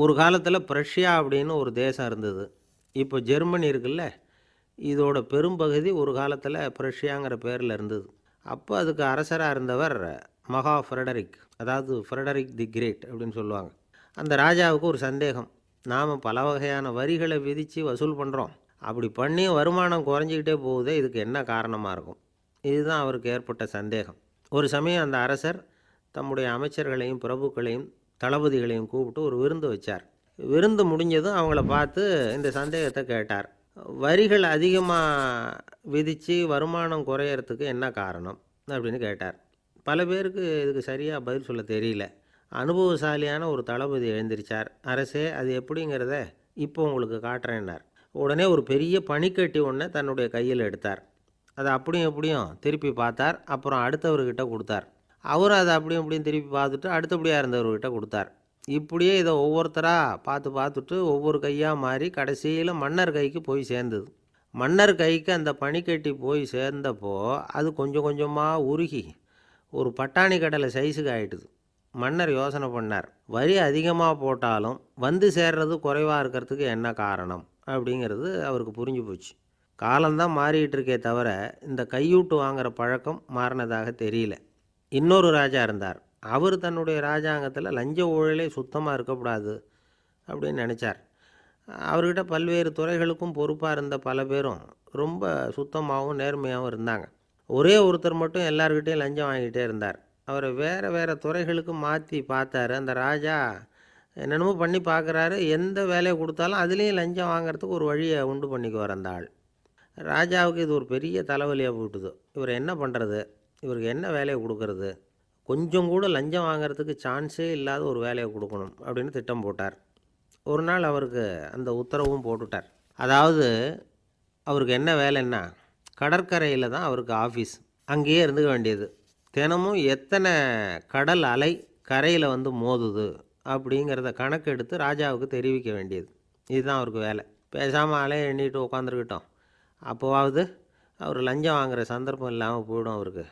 ஒரு காலத்தில் பிரஷ்யா அப்படின்னு ஒரு தேசம் இருந்தது. இப்போ ஜெர்மனி இருக்குல்ல இதோட பெரும்பகுதி ஒரு காலத்தில் பிரஷ்யாங்கிற பேரில் இருந்தது. அப்போ அதுக்கு அரசராக இருந்தவர் மகா ஃப்ரெடரிக் அதாவது ஃப்ரெடரிக் தி கிரேட் அப்படின்னு சொல்லுவாங்க. அந்த ராஜாவுக்கு ஒரு சந்தேகம் நாம் பல வகையான வரிகளை விதித்து வசூல் பண்ணுறோம் அப்படி பண்ணி வருமானம் குறைஞ்சிக்கிட்டே போகுதே இதுக்கு என்ன காரணமாக இருக்கும்? இதுதான் அவருக்கு ஏற்பட்ட சந்தேகம். ஒரு சமயம் அந்த அரசர் தம்முடைய அமைச்சர்களையும் பிரபுக்களையும் தளபதிகளையும் கூப்பிட்டு ஒரு விருந்து வச்சார். விருந்து முடிஞ்சதும் அவங்கள பார்த்து இந்த சந்தேகத்தை கேட்டார். வரிகள் அதிகமாக விதித்து வருமானம் குறையறதுக்கு என்ன காரணம்? அப்படின்னு கேட்டார். பல பேருக்கு இதுக்கு சரியாக பதில் சொல்ல தெரியல. அனுபவசாலியான ஒரு தளபதி எழுந்திருச்சார். அரசே அது எப்படிங்கிறத இப்போ உங்களுக்கு காட்டுறேன்னார். உடனே ஒரு பெரிய பனிக்கட்டி ஒன்றை தன்னுடைய கையில் எடுத்தார். அதை அப்படியும் எப்படியும் திருப்பி பார்த்தார். அப்புறம் அடுத்தவர்கிட்ட கொடுத்தார். அவரும் அதை அப்படியும் அப்படியும் திருப்பி பார்த்துட்டு அடுத்தபடியாக இருந்தவர்கிட்ட கொடுத்தார். இப்படியே இதை ஒவ்வொருத்தராக பார்த்து பார்த்துட்டு ஒவ்வொரு கையாக மாறி கடைசியில் மன்னர் கைக்கு போய் சேர்ந்தது. மன்னர் கைக்கு அந்த பனிக்கட்டி போய் சேர்ந்தப்போ அது கொஞ்சம் கொஞ்சமாக உருகி ஒரு பட்டாணி கடலை சைஸுக்கு ஆயிட்டுது. மன்னர் யோசனை பண்ணார் வரி அதிகமாக போட்டாலும் வந்து சேர்றது குறைவாக இருக்கிறதுக்கு என்ன காரணம் அப்படிங்கிறது அவருக்கு புரிஞ்சு போச்சு. காலம்தான் மாறிட்டு இருக்கே தவிர இந்த கையூட்டு வாங்குகிற பழக்கம் மாறினதாக தெரியல. இன்னொரு ராஜா இருந்தார். அவர் தன்னுடைய ராஜாங்கத்தில் லஞ்ச ஊழலே சுத்தமாக இருக்கக்கூடாது அப்படின்னு நினச்சார். அவர்கிட்ட பல்வேறு துறைகளுக்கும் பொறுப்பாக இருந்த பல பேரும் ரொம்ப சுத்தமாகவும் நேர்மையாகவும் இருந்தாங்க. ஒரே ஒருத்தர் மட்டும் எல்லார்கிட்டையும் லஞ்சம் வாங்கிட்டே இருந்தார். அவரை வேறு வேறு துறைகளுக்கு மாற்றி பார்த்தாரு. அந்த ராஜா என்னென்னமோ பண்ணி பார்க்குறாரு. எந்த வேலையை கொடுத்தாலும் அதுலேயும் லஞ்சம் வாங்குறதுக்கு ஒரு வழியை உண்டு பண்ணிக்குவார் அந்த ஆள். ராஜாவுக்கு இது ஒரு பெரிய தலைவலியாக போட்டுது இவர் என்ன பண்ணுறது இவருக்கு என்ன வேலையை கொடுக்கறது? கொஞ்சம் கூட லஞ்சம் வாங்குறதுக்கு சான்ஸே இல்லாத ஒரு வேலையை கொடுக்கணும் அப்படின்னு திட்டம் போட்டார். ஒரு நாள் அவருக்கு அந்த உத்தரவும் போட்டுட்டார். அதாவது அவருக்கு என்ன வேலைன்னா கடற்கரையில் தான் அவருக்கு ஆஃபீஸ். அங்கேயே இருந்துக்க வேண்டியது. தினமும் எத்தனை கடல் அலை கரையில் வந்து மோதுது அப்படிங்கிறத கணக்கெடுத்து ராஜாவுக்கு தெரிவிக்க வேண்டியது. இதுதான் அவருக்கு வேலை. பேசாமல் அலையை எண்ணிட்டு உட்காந்துருக்கிட்டோம் அப்போவாவது அவர் லஞ்சம் வாங்குகிற சந்தர்ப்பம் இல்லாமல் போயிடும் அவருக்கு.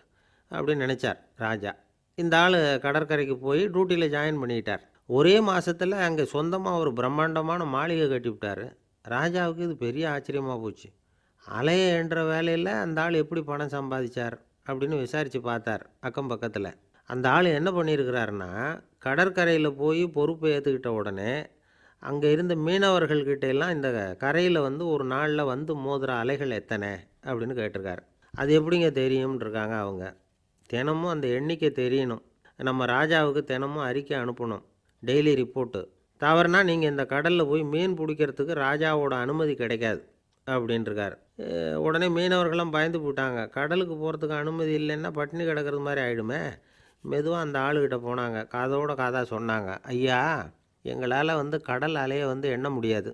அப்படின்னு நினச்சார் ராஜா. இந்த ஆள் கடற்கரைக்கு போய் டியூட்டியில் ஜாயின் பண்ணிக்கிட்டார் ஒரே மாதத்தில் அங்கே சொந்தமாக ஒரு பிரம்மாண்டமான மாளிகை கட்டிவிட்டார். ராஜாவுக்கு இது பெரிய ஆச்சரியமாக போச்சு. அலையை என்ற வேலையில் அந்த ஆள் எப்படி பணம் சம்பாதிச்சார் அப்படின்னு விசாரித்து பார்த்தார் அக்கம் பக்கத்தில். அந்த ஆள் என்ன பண்ணியிருக்கிறாருன்னா கடற்கரையில் போய் பொறுப்பை ஏற்றுக்கிட்ட உடனே அங்கே இருந்த மீனவர்கள்கிட்ட எல்லாம் இந்த கரையில் வந்து ஒரு நாளில் வந்து மோதுற அலைகள் எத்தனை அப்படின்னு கேட்டிருக்காரு. அது எப்படிங்க தெரியும்ன்றிருக்காங்க அவங்க. தினமும் அந்த எண்ணிக்கை தெரியணும். நம்ம ராஜாவுக்கு தினமும் அறிக்கை அனுப்பணும். டெய்லி ரிப்போர்ட்டு தவறுனா நீங்கள் இந்த கடலில் போய் மீன் பிடிக்கிறதுக்கு ராஜாவோட அனுமதி கிடைக்காது அப்படின்ட்டுருக்கார் உடனே மீனவர்களும் பயந்து போட்டாங்க கடலுக்கு போகிறதுக்கு அனுமதி இல்லைன்னா பட்டினி கிடக்கிறது மாதிரி ஆகிடுமே மெதுவாக அந்த ஆளுகிட்ட போனாங்க. காதோட காதாக சொன்னாங்க. ஐயா எங்களால் வந்து கடல் அலையை வந்து எண்ண முடியாது.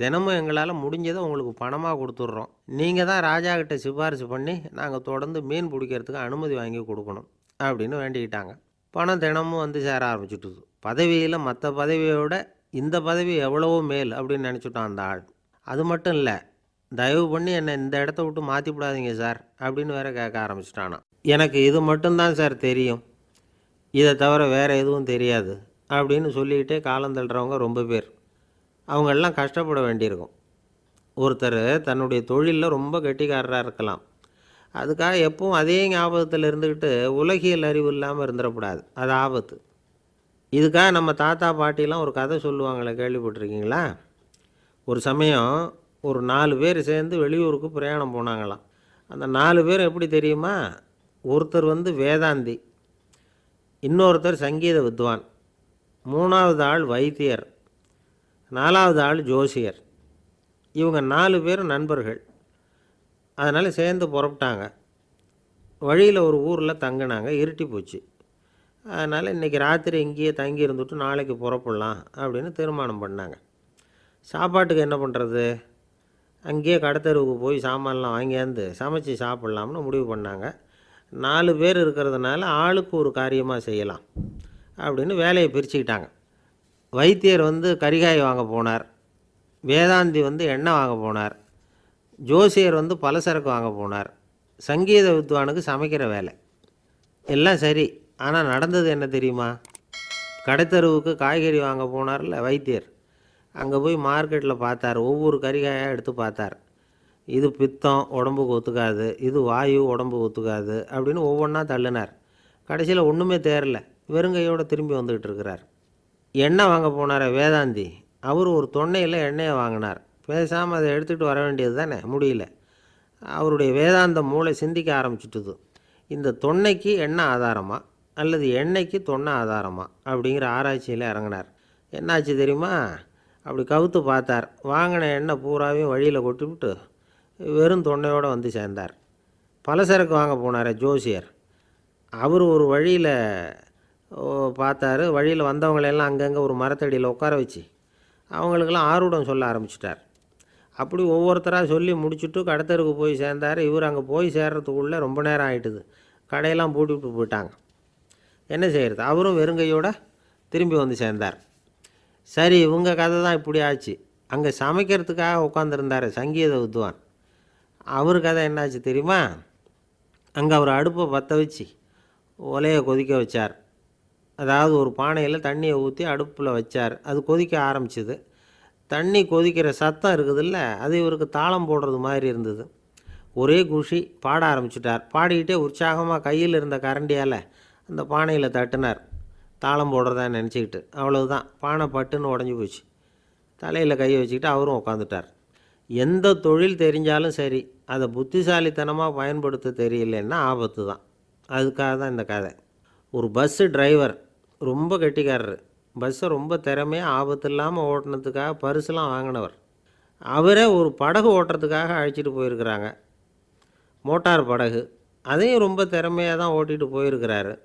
தினமும் எங்களால் முடிஞ்சதை உங்களுக்கு பணமாக கொடுத்துட்றோம். நீங்கள் தான் ராஜா கிட்ட சிபாரிசு பண்ணி நாங்கள் தொடர்ந்து மீன் பிடிக்கிறதுக்கு அனுமதி வாங்கி கொடுக்கணும் அப்படின்னு வேண்டிக்கிட்டாங்க. பணம் தினமும் வந்து சேர ஆரம்பிச்சுட்டுது. பதவியில் மற்ற பதவியை விட இந்த பதவி எவ்வளவோ மேல் அப்படின்னு நினச்சிட்டான் அந்த ஆள். அது மட்டும் இல்லை தயவு பண்ணி என்னை இந்த இடத்த விட்டு மாற்றி விடாதீங்க சார் அப்படின்னு வேற கேட்க ஆரம்பிச்சிட்டானா. எனக்கு இது மட்டும்தான் சார் தெரியும். இதை தவிர வேறு எதுவும் தெரியாது அப்படின்னு சொல்லிக்கிட்டே காலம் தள்ளுறவங்க ரொம்ப பேர். அவங்கெல்லாம் கஷ்டப்பட வேண்டியிருக்கும். ஒருத்தர் தன்னுடைய தொழிலில் ரொம்ப கெட்டிக்காரராக இருக்கலாம். அதுக்காக எப்பவும் அதே ஞாபகத்தில் இருந்துக்கிட்டு உலகியல் அறிவு இல்லாமல் இருந்துடக்கூடாது அது ஆபத்து. இதுக்காக நம்ம தாத்தா பாட்டிலாம் ஒரு கதை சொல்லுவாங்களே கேள்விப்பட்டிருக்கீங்களா? ஒரு சமயம் ஒரு நாலு பேர் சேர்ந்து வெளியூருக்கு பிரயாணம் போனாங்களாம். அந்த நாலு பேர் எப்படி தெரியுமா? ஒருத்தர் வந்து வேதாந்தி இன்னொருத்தர் சங்கீத வித்வான் மூணாவது ஆள் வைத்தியர். நாலாவது ஆள் ஜோசியர். இவங்க நாலு பேரும் நண்பர்கள். அதனால் சேர்ந்து புறப்பட்டாங்க. வழியில் ஒரு ஊரில் தங்கினாங்க. இருட்டி போச்சு. அதனால் இன்றைக்கி ராத்திரி இங்கேயே தங்கி இருந்துட்டு நாளைக்கு புறப்படலாம் அப்படின்னு தீர்மானம் பண்ணாங்க. சாப்பாட்டுக்கு என்ன பண்ணுறது அங்கேயே கடத்தெருவுக்கு போய் சாமான்லாம் வாங்கியாந்து சமைச்சு சாப்பிட்லாம்னு முடிவு பண்ணாங்க. நாலு பேர் இருக்கிறதுனால ஆளுக்கு ஒரு காரியமாக செய்யலாம் அப்படின்னு வேலையை பிரிச்சுக்கிட்டாங்க. வைத்தியர் வந்து கரிகாய் வாங்க போனார். வேதாந்தி வந்து எண்ணெய் வாங்க போனார். ஜோசியர் வந்து பலசரக்கு வாங்க போனார். சங்கீத வித்வானுக்கு சமைக்கிற வேலை. எல்லாம் சரி. ஆனால் நடந்தது என்ன தெரியுமா? கடைத்தருவுக்கு காய்கறி வாங்க போனார்ல வைத்தியர். அங்கே போய் மார்க்கெட்டில் பார்த்தார். ஒவ்வொரு கறிகாயாக எடுத்து பார்த்தார். இது பித்தம் உடம்புக்கு ஒத்துக்காது. இது வாயு உடம்புக்கு ஒத்துக்காது அப்படின்னு ஒவ்வொன்றா தள்ளினார். கடைசியில் ஒன்றுமே தேரல. வெறுங்கையோடு திரும்பி வந்துக்கிட்டு இருக்கிறார். எண்ணெய் வாங்க போனார் வேதாந்தி. அவர் ஒரு தொன்னையில் எண்ணெயை வாங்கினார். பேசாமல் அதை எடுத்துகிட்டு வர வேண்டியது தானே? முடியல. அவருடைய வேதாந்த மூளை சிந்திக்க ஆரம்பிச்சுட்டுது. இந்த தொன்னைக்கு எண்ணெய் ஆதாரமா? அல்லது எண்ணெய்க்கு தொன்னை ஆதாரமா? அப்படிங்கிற ஆராய்ச்சியில் இறங்கினார். என்னாச்சு தெரியுமா? அப்படி கவுத்து பார்த்தார். வாங்கின எண்ணெய் பூராவையும் வழியில் கொட்டிவிட்டு வெறும் தொன்னையோடு வந்து சேர்ந்தார். பலசரக்கு வாங்க போனார் ஜோசியர். அவர் ஒரு வழியில் பார்த்தாரு. வழியில் வந்தவங்களெல்லாம் அங்கங்கே ஒரு மரத்தடியில் உட்கார வச்சு அவங்களுக்கெல்லாம் ஆர்வடம் சொல்ல ஆரம்பிச்சிட்டார். அப்படி ஒவ்வொருத்தராக சொல்லி முடிச்சுட்டு கடத்தருக்கு போய் சேர்ந்தார். இவர் அங்கே போய் சேர்றதுக்குள்ளே ரொம்ப நேரம் ஆகிட்டுது கடையெல்லாம் பூட்டிவிட்டு போயிட்டாங்க. என்ன செய்கிறது அவரும் வெறுங்கையோட திரும்பி வந்து சேர்ந்தார். சரி இவங்க கதை தான் இப்படி ஆச்சு. அங்கே சமைக்கிறதுக்காக உட்காந்துருந்தார் சங்கீத வித்வான். அவர் கதை என்னாச்சு தெரியுமா? அங்கே அவர் அடுப்பை பற்ற வச்சு ஒலையை கொதிக்க வச்சார். அதாவது ஒரு பானையில் தண்ணியை ஊற்றி அடுப்பில் வச்சார். அது கொதிக்க ஆரம்பிச்சிது. தண்ணி கொதிக்கிற சத்தம் இருக்குதுல்ல அது இவருக்கு தாளம் போடுறது மாதிரி இருந்தது. ஒரே குஷி பாட ஆரம்பிச்சிட்டார். பாடிக்கிட்டே உற்சாகமாக கையில் இருந்த கரண்டியால் அந்த பானையில் தட்டினார். தாளம் போடுறதா நினச்சிக்கிட்டு. அவ்வளவுதான். பானை பட்டுன்னு உடஞ்சி போச்சு. தலையில் கையை வச்சுக்கிட்டு அவரும் உட்காந்துட்டார் எந்த தொழில் தெரிஞ்சாலும் சரி அதை புத்திசாலித்தனமாக பயன்படுத்த தெரியலன்னா ஆபத்து தான் அதுக்காக தான் இந்த கதை. ஒரு பஸ்ஸு டிரைவர் ரொம்ப கெட்டிக்காரர். பஸ்ஸை ரொம்ப திறமையாக ஆபத்து இல்லாமல் ஓட்டினதுக்காக பரிசுலாம் வாங்கினவர். அவரே ஒரு படகு ஓட்டுறதுக்காக அழைச்சிட்டு போயிருக்கிறாங்க. மோட்டார் படகு. அதையும் ரொம்ப திறமையாக தான் ஓட்டிகிட்டு போயிருக்கிறாரு.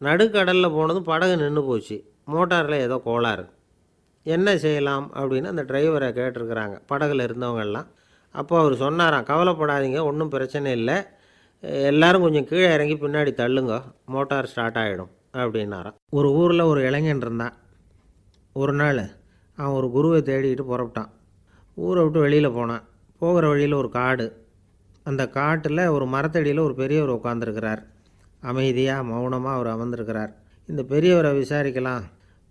நடுக்கடலில் போனதும் படகு நின்று போச்சு. மோட்டாரில் ஏதோ கோளாறு. என்ன செய்யலாம் அப்படின்னு அந்த டிரைவரை கேட்டிருக்கிறாங்க. படகுல இருந்தவங்கெல்லாம். அப்போ அவர் சொன்னாராம் கவலைப்படாதீங்க ஒன்றும் பிரச்சனை இல்லை. எல்லோரும் கொஞ்சம் கீழே இறங்கி பின்னாடி தள்ளுங்க. மோட்டார் ஸ்டார்ட் ஆகிடும் அப்படின்னாராம். ஒரு ஊரில் ஒரு இளைஞன் இருந்தான். ஒரு நாள் அவன் ஒரு குருவை தேடிக்கிட்டு புறப்பட்டான். ஊரை விட்டு வெளியில் போனான். போகிற வழியில் ஒரு காடு. அந்த காட்டில் ஒரு மரத்தடியில் ஒரு பெரியவர் உட்காந்துருக்கிறார் அமைதியாக மௌனமாக அவர் அமர்ந்திருக்கிறார். இந்த பெரியவரை விசாரிக்கலாம்.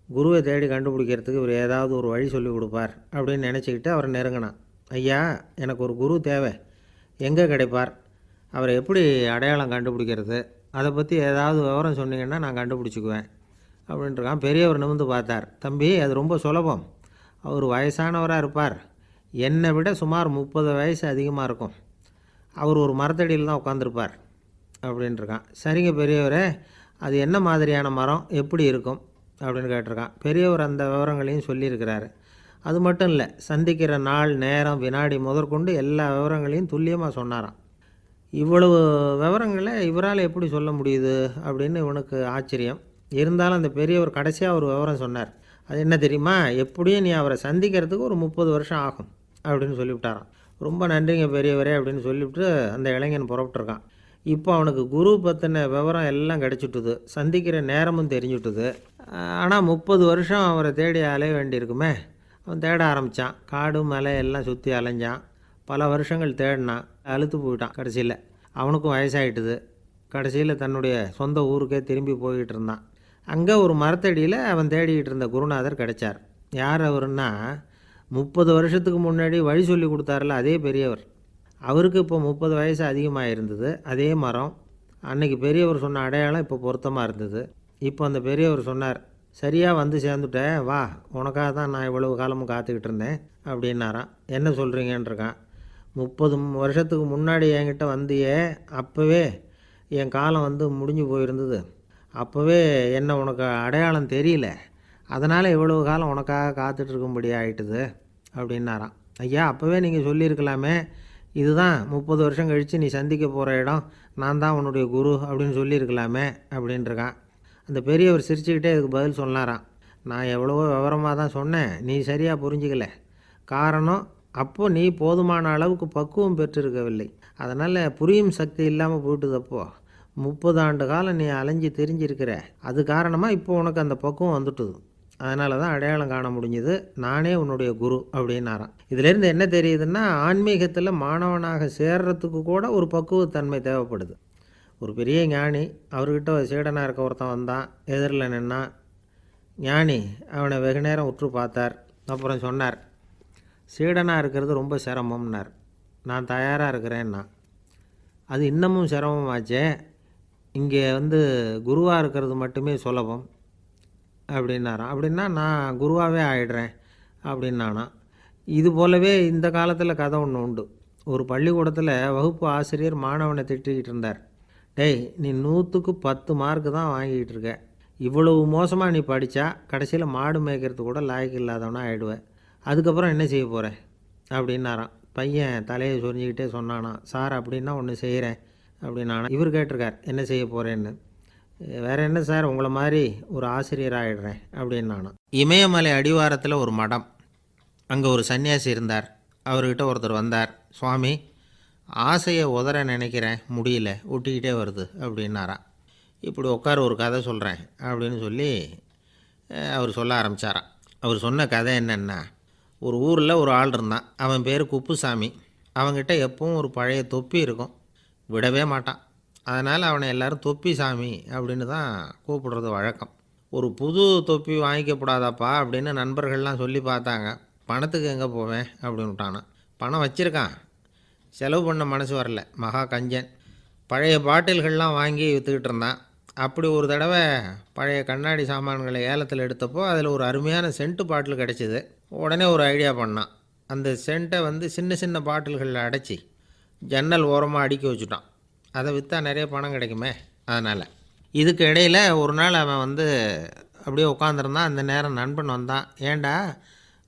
குருவை தேடி கண்டுபிடிக்கிறதுக்கு இவர் ஏதாவது ஒரு வழி சொல்லி கொடுப்பார் அப்படின்னு நினச்சிக்கிட்டு அவரை நெருங்கினான். ஐயா எனக்கு ஒரு குரு தேவை. எங்கே கிடைப்பார்? அவரை எப்படி அடையாளம் கண்டுபிடிக்கிறது? அதை பற்றி ஏதாவது விவரம் சொன்னீங்கன்னா நான் கண்டுபிடிச்சிக்குவேன் அப்படின்ட்டுருக்கான். பெரியவர் நிமிந்து பார்த்தார். தம்பி அது ரொம்ப சுலபம். அவர் வயசானவராக இருப்பார். என்னை விட சுமார் முப்பது வயசு அதிகமாக இருக்கும். அவர் ஒரு மரத்தடியில் தான் உட்காந்துருப்பார் அப்படின்ட்டுருக்கான். சரிங்க பெரியவரே அது என்ன மாதிரியான மரம்? எப்படி இருக்கும்? அப்படின்னு கேட்டிருக்கான். பெரியவர் அந்த விவரங்களையும் சொல்லியிருக்கிறாரு. அது மட்டும் இல்லை சந்திக்கிற நாள் நேரம் வினாடி முதற்கொண்டு எல்லா விவரங்களையும் துல்லியமாக சொன்னாராம். இவ்வளவு விவரங்களை இவரால் எப்படி சொல்ல முடியுது அப்படின்னு இவனுக்கு ஆச்சரியம். இருந்தாலும் அந்த பெரியவர் கடைசியாக ஒரு விவரம் சொன்னார். அது என்ன தெரியுமா? எப்படியும் நீ அவரை சந்திக்கிறதுக்கு ஒரு முப்பது வருஷம் ஆகும் அப்படின்னு சொல்லிவிட்டாரான் ரொம்ப நன்றிங்க பெரியவரே அப்படின்னு சொல்லிவிட்டு அந்த இளைஞன் புறப்பட்டுருக்கான். இப்போ அவனுக்கு குரு பற்றின விவரம் எல்லாம் கிடச்சிட்டுது. சந்திக்கிற நேரமும் தெரிஞ்சுட்டுது. ஆனால் முப்பது வருஷம் அவரை தேடி அலைய வேண்டியிருக்குமே. அவன் தேட ஆரம்பித்தான் காடு மலை எல்லாம் சுற்றி அலைஞ்சான். பல வருஷங்கள் தேடினான். அழுத்து போயிட்டான் கடைசியில். அவனுக்கும் வயசாயிட்டுது. கடைசியில் தன்னுடைய சொந்த ஊருக்கே திரும்பி போய்கிட்டு இருந்தான் அங்கே ஒரு மரத்தடியில் அவன் தேடிக்கிட்டு இருந்த குருநாதர் கிடைச்சார். யார் அவருன்னா முப்பது வருஷத்துக்கு முன்னாடி வழி சொல்லி கொடுத்தாரில்ல அதே பெரியவர். அவருக்கு இப்போ முப்பது வயசு அதிகமாக இருந்தது அதே மரம். அன்னைக்கு பெரியவர் சொன்ன அடையாளம் இப்போ பொருத்தமாக இருந்தது. இப்போ அந்த பெரியவர் சொன்னார் சரியாக வந்து சேர்ந்துட்டேன் வா உனக்காக தான் நான் இவ்வளவு காலமும் காத்துக்கிட்டு இருந்தேன் அப்படின்னாரான் என்ன சொல்கிறீங்கன்றிருக்கான் முப்பது வருஷத்துக்கு முன்னாடி என்கிட்ட வந்தியே அப்போவே என் காலம் வந்து முடிஞ்சு போயிருந்தது. அப்போவே என்ன உனக்கு அடையாளம் தெரியல. அதனால் இவ்வளவு காலம் உனக்காக காத்துட்ருக்கும்படி ஆகிட்டுது அப்படின்னாராம். ஐயா அப்போவே நீங்கள் சொல்லியிருக்கலாமே இதுதான் முப்பது வருஷம் கழித்து நீ சந்திக்க போகிற இடம் நான் தான் உன்னுடைய குரு அப்படின்னு சொல்லியிருக்கலாமே அப்படின்ட்டுருக்கான் அந்த பெரியவர் சிரிச்சுக்கிட்டே இதுக்கு பதில் சொன்னாராம். நான் எவ்வளவோ விவரமாக தான் சொன்னேன் நீ சரியாக புரிஞ்சிக்கல. காரணம் அப்போ நீ போதுமான அளவுக்கு பக்குவம் பெற்றிருக்கவில்லை. அதனால் புரியும் சக்தி இல்லாமல் போயிட்டுது அப்போ முப்பது ஆண்டு காலம் நீ அலைஞ்சு தெரிஞ்சிருக்கிற. அது காரணமாக இப்போ உனக்கு அந்த பக்குவம் வந்துட்டுது. அதனால தான் அடையாளம் காண முடிஞ்சது. நானே உன்னுடைய குரு அப்படின்னாராம். இதிலேருந்து என்ன தெரியுதுன்னா ஆன்மீகத்தில் மாணவனாக சேர்றதுக்கு கூட ஒரு பக்குவத்தன்மை தேவைப்படுது. ஒரு பெரிய ஞானி அவர்கிட்ட ஒரு சீடனாக இருக்க ஒருத்தன் வந்தான் எதிரில் நின்னான். ஞானி அவனை வெகு நேரம் உற்று பார்த்தார். அப்புறம் சொன்னார் சீடனாக இருக்கிறது ரொம்ப சிரமம்னார். நான் தயாராக இருக்கிறேன்னா. அது இன்னமும் சிரமமாச்சே. இங்கே வந்து குருவாக இருக்கிறது மட்டுமே சுலபம். அப்படின்னாராம். அப்படின்னா நான் குருவாகவே ஆயிடுறேன் அப்படின்னானா. இது போலவே இந்த காலத்தில் கதை ஒன்று உண்டு. ஒரு பள்ளிக்கூடத்தில் வகுப்பு ஆசிரியர் மாணவனை திட்டிக்கிட்டு இருந்தார். டேய் நீ நூற்றுக்கு பத்து மார்க்கு தான் வாங்கிக்கிட்டு இருக்க. இவ்வளவு மோசமாக நீ படித்தா கடைசியில் மாடு மேய்க்கிறது கூட லாய்க்கு இல்லாதவனா ஆகிடுவேன் அதுக்கப்புறம் என்ன செய்ய போகிறேன் அப்படின்னாராம். பையன் தலையை சொரிஞ்சிக்கிட்டே சொன்னானா சார் அப்படின்னா ஒன்று செய்கிறேன் அப்படின்னானா. இவர் கேட்டிருக்கார் என்ன செய்ய போகிறேன்னு வேற என்ன சார்? உங்களை மாதிரி ஒரு ஆசிரியர் ஆகிடுறேன் அப்படின்னானா இமயமலை அடிவாரத்தில் ஒரு மடம். அங்கே ஒரு சன்னியாசி இருந்தார். அவர்கிட்ட ஒருத்தர் வந்தார். சுவாமி ஆசையை உதற நினைக்கிறேன். முடியல. ஒட்டிக்கிட்டே வருது. அப்படின்னாராம். இப்படி உட்கார ஒரு கதை சொல்கிறேன் அப்படின்னு சொல்லி அவர் சொல்ல ஆரம்பித்தாராம் அவர் சொன்ன கதை என்னென்னா ஒரு ஊரில் ஒரு ஆள் இருந்தான். அவன் பேர் குப்புசாமி. அவன்கிட்ட எப்பவும் ஒரு பழைய தொப்பி இருக்கும். விடவே மாட்டான். அதனால் அவனை எல்லாரும் தொப்பி சாமி அப்படின்னு தான் கூப்பிடுறது வழக்கம். ஒரு புது தொப்பி வாங்கிக்கப்படாதாப்பா அப்படின்னு நண்பர்கள்லாம் சொல்லி பார்த்தாங்க. பணத்துக்கு எங்கே போவேன்? அப்படின்னு பணம் வச்சுருக்கான். செலவு பண்ண மனசு வரல. மகா கஞ்சன். பழைய பாட்டில்கள்லாம் வாங்கி விற்றுக்கிட்டு இருந்தான். அப்படி ஒரு தடவை பழைய கண்ணாடி சாமான்களை ஏலத்தில் எடுத்தப்போ அதில் ஒரு அருமையான சென்ட்டு பாட்டில் கிடச்சிது. உடனே ஒரு ஐடியா பண்ணான். அந்த சென்ட்டை வந்து சின்ன சின்ன பாட்டில்களில் அடைச்சி ஜன்னல் ஓரமாக அடுக்கி வச்சுட்டான். அதை விற்றா நிறைய பணம் கிடைக்குமே அதனால். இதுக்கு இடையில் ஒரு நாள் அவன் வந்து அப்படியே உட்காந்துருந்தான் அந்த நேரம் நண்பன் வந்தான். ஏன்டா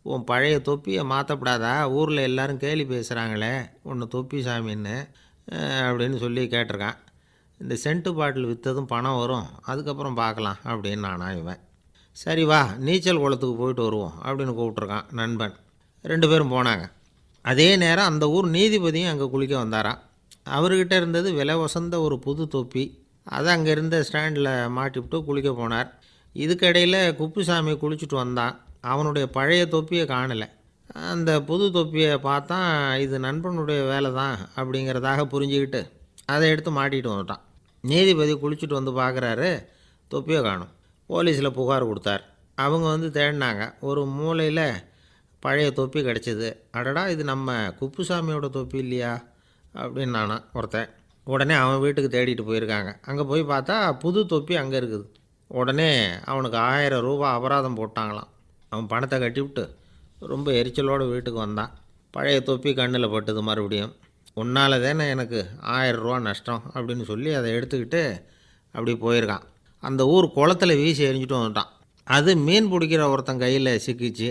உன் பழைய தொப்பியை மாற்றப்படாதா ஊரில் எல்லாரும் கேலி பேசுகிறாங்களே ஒன்று தொப்பி சாமின்னு அப்படின்னு சொல்லி கேட்டிருக்கான். இந்த சென்ட்டு பாட்டில் விற்றதும் பணம் வரும். அதுக்கப்புறம் பார்க்கலாம் அப்படின்னு நானா இவன். சரி வா நீச்சல் குளத்துக்கு போயிட்டு வருவோம் அப்படின்னு கூப்பிட்ருக்கான் நண்பன். ரெண்டு பேரும் போனாங்க. அதே நேரம் அந்த ஊர் நீதிபதியும் அங்கே குளிக்க வந்தாராம். அவர்கிட்ட இருந்தது விலை வசந்த ஒரு புது தொப்பி. அதை அங்கே இருந்த ஸ்டாண்டில் மாட்டிவிட்டு குளிக்க போனார். இதுக்கிடையில் குப்புசாமி குளிச்சுட்டு வந்தான். அவனுடைய பழைய தொப்பியை காணலை. அந்த புது தொப்பியை பார்த்தா இது நண்பனுடைய வேலை தான் அப்படிங்கிறதாக புரிஞ்சுக்கிட்டு அதை எடுத்து மாட்டிகிட்டு வந்துட்டான். நீதிபதி குளிச்சுட்டு வந்து பார்க்குறாரு தொப்பியை காணும். போலீஸில் புகார் கொடுத்தார். அவங்க வந்து தேடினாங்க. ஒரு மூலையில் பழைய தொப்பி கிடச்சிது. அடடா இது நம்ம குப்புசாமியோட தொப்பி இல்லையா? அப்படின்னு நானா ஒருத்தன். உடனே அவன் வீட்டுக்கு தேடிட்டு போயிருக்காங்க. அங்கே போய் பார்த்தா புது தொப்பி அங்கே இருக்குது. உடனே அவனுக்கு ஆயிரம் ரூபா அபராதம் போட்டாங்களாம். அவன் பணத்தை கட்டிவிட்டு ரொம்ப எரிச்சலோடு வீட்டுக்கு வந்தான். பழைய தொப்பி கண்ணில் பட்டுது மறுபடியும். உன்னால் தானே எனக்கு ஆயிரம் ரூபா நஷ்டம் அப்படின்னு சொல்லி அதை எடுத்துக்கிட்டு அப்படி போயிருக்கான். அந்த ஊர் குளத்துல வீசி எரிஞ்சிட்டு வந்துட்டான். அது மீன் பிடிக்கிற ஒருத்தன் கையில் சிக்கிச்சு.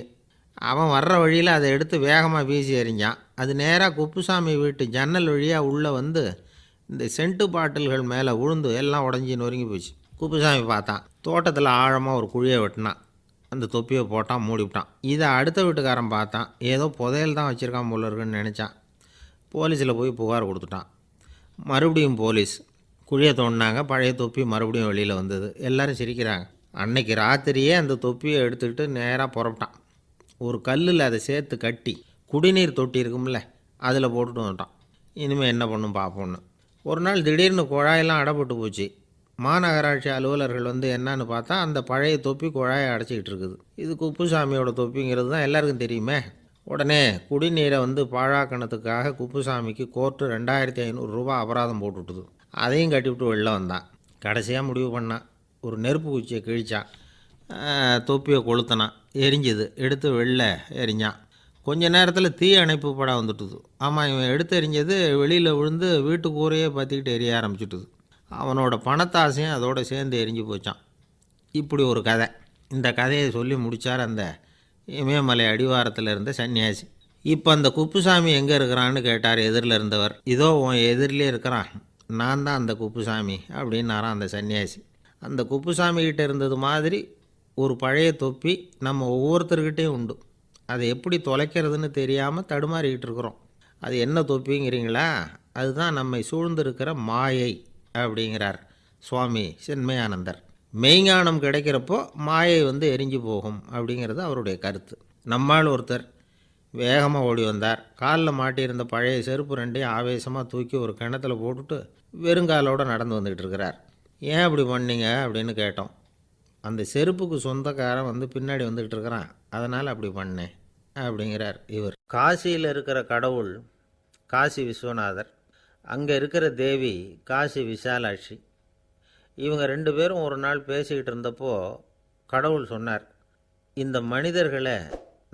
அவன் வர்ற வழியில் அதை எடுத்து வேகமாக வீசி எறிஞ்சான். அது நேராக குப்புசாமி வீட்டு ஜன்னல் வழியாக உள்ளே வந்து இந்த சென்ட்டு பாட்டில்கள் மேலே உழுந்து எல்லாம் உடஞ்சி நொறுங்கி போச்சு. குப்புசாமி பார்த்தான். தோட்டத்தில் ஆழமாக ஒரு குழியை வெட்டினான். அந்த தொப்பியை போட்டான் மூடிவிட்டான். இதை அடுத்த வீட்டுக்காரன் பார்த்தான். ஏதோ புதையல் தான் வச்சுருக்கான் போல இருக்குன்னு நினச்சான். போலீஸில் போய் புகார் கொடுத்துட்டான். மறுபடியும் போலீஸ் குழியை தோண்டினாங்க. பழைய தொப்பி மறுபடியும் வெளியில் வந்தது. எல்லோரும் சிரிக்கிறாங்க. அன்னைக்கு ராத்திரியே அந்த தொப்பியை எடுத்துக்கிட்டு நேராக புறப்பட்டான். ஒரு கல்லில் அதை சேர்த்து கட்டி குடிநீர் தொட்டி இருக்கும்ல அதில் போட்டுட்டு வந்துட்டான். இனிமேல் என்ன பண்ணும் பார்ப்போன்னு ஒரு நாள் திடீர்னு குழாயெல்லாம் அடைப்பட்டு போச்சு. மாநகராட்சி அலுவலர்கள் வந்து என்னன்னு பார்த்தா அந்த பழைய தொப்பி குழாயை அடைச்சிக்கிட்டு இருக்குது. இது குப்புசாமியோட தொப்பிங்கிறது தான் எல்லாருக்கும் தெரியுமே. உடனே குடிநீரை வந்து பாழாக்கணத்துக்காக குப்புசாமிக்கு கோர்ட்டு ரெண்டாயிரத்தி ஐநூறுரூவா அபராதம் போட்டுவிட்டுது அதையும் கட்டிவிட்டு வெளில வந்தான். கடைசியாக முடிவு பண்ணான் ஒரு நெருப்பு குச்சியை கிழிச்சான் தொப்பியை கொளுத்தினான் எரிஞ்சுது. எடுத்து வெளில எரிஞ்சான். கொஞ்ச நேரத்தில் தீ அணைப்பு படம் வந்துட்டுது. ஆமாம் இவன் எடுத்து எரிஞ்சது வெளியில் விழுந்து வீட்டு கூரையே பற்றிக்கிட்டு எரிய ஆரம்பிச்சுட்டுது. அவனோட பணத்தாசையும் அதோடு சேர்ந்து எரிஞ்சு போச்சான். இப்படி ஒரு கதை. இந்த கதையை சொல்லி முடித்தார் அந்த இமயமலை அடிவாரத்தில் இருந்த சன்னியாசி. இப்போ அந்த குப்புசாமி எங்கே இருக்கிறான்னு கேட்டார் எதிரில் இருந்தவர். இதோ உன் எதிரிலே இருக்கிறான். நான் தான் அந்த குப்புசாமி அப்படின்னாராம் அந்த சன்னியாசி. அந்த குப்புசாமிகிட்ட இருந்தது மாதிரி ஒரு பழைய தொப்பி நம்ம ஒவ்வொருத்தர்கிட்டையும் உண்டு. அதை எப்படி தொலைக்கிறதுன்னு தெரியாமல் தடுமாறிக்கிட்டு இருக்கிறோம். அது என்ன தொப்பிங்கிறீங்களா? அதுதான் நம்மை சூழ்ந்திருக்கிற மாயை அப்படிங்கிறார் சுவாமி சென்மயானந்தர். மெய்ஞானம் கிடைக்கிறப்போ மாயை வந்து எரிஞ்சு போகும் அப்படிங்கிறது அவருடைய கருத்து. நம்மால் ஒருத்தர் வேகமாக ஓடி வந்தார். காலில் மாட்டியிருந்த பழைய செருப்பு ரெண்டையும் ஆவேசமாக தூக்கி ஒரு கிணத்துல போட்டுட்டு வெறுங்காலோடு நடந்து வந்துக்கிட்டு இருக்கிறார் ஏன் அப்படி பண்ணீங்க? அப்படின்னு கேட்டோம். அந்த செருப்புக்கு சொந்தக்காரன் வந்து பின்னாடி வந்துக்கிட்டு இருக்கிறான் அதனால் அப்படி பண்ணேன் அப்படிங்கிறார் இவர். காசியில் இருக்கிற கடவுள் காசி விஸ்வநாதர் அங்கே இருக்கிற தேவி காசி விசாலாட்சி இவங்க ரெண்டு பேரும் ஒரு நாள் பேசிக்கிட்டு இருந்தப்போ கடவுள் சொன்னார் இந்த மனிதர்களை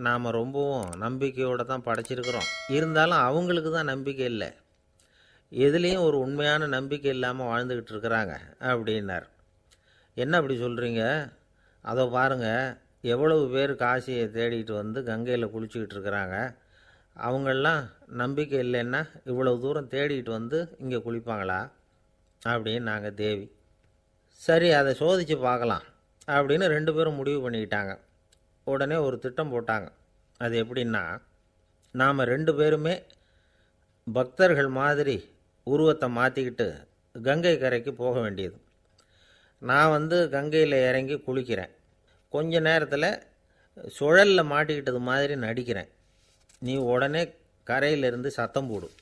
நாம் ரொம்பவும் நம்பிக்கையோடு தான் படைச்சிருக்கிறோம். இருந்தாலும் அவங்களுக்கு தான் நம்பிக்கை இல்லை. எதுலேயும் ஒரு உண்மையான நம்பிக்கை இல்லாமல் வாழ்ந்துக்கிட்டு இருக்கிறாங்க அப்படின்னார். என்ன அப்படி சொல்கிறீங்க அதை பாருங்கள் எவ்வளவு பேர் காசியை தேடிட்டு வந்து கங்கையில் குளிச்சுக்கிட்டு இருக்கிறாங்க. அவங்கெல்லாம் நம்பிக்கை இல்லைன்னா இவ்வளவு தூரம் தேடிட்டு வந்து இங்கே குளிப்பாங்களா? அப்படின்னு நாங்கள் தேவி சரி அதை சோதித்து பார்க்கலாம் அப்படின்னு ரெண்டு பேரும் முடிவு பண்ணிக்கிட்டாங்க. உடனே ஒரு திட்டம் போட்டாங்க. அது எப்படின்னா நாம் ரெண்டு பேருமே பக்தர்கள் மாதிரி உருவத்தை மாற்றிக்கிட்டு கங்கை கரைக்கு போக வேண்டியது. நான் வந்து கங்கையில் இறங்கி குளிக்கிறேன். கொஞ்ச நேரத்தில் சுழலில் மாட்டிக்கிட்டது மாதிரி நடிக்கிறேன். நீ உடனே கரையிலிருந்து சத்தம் போடும்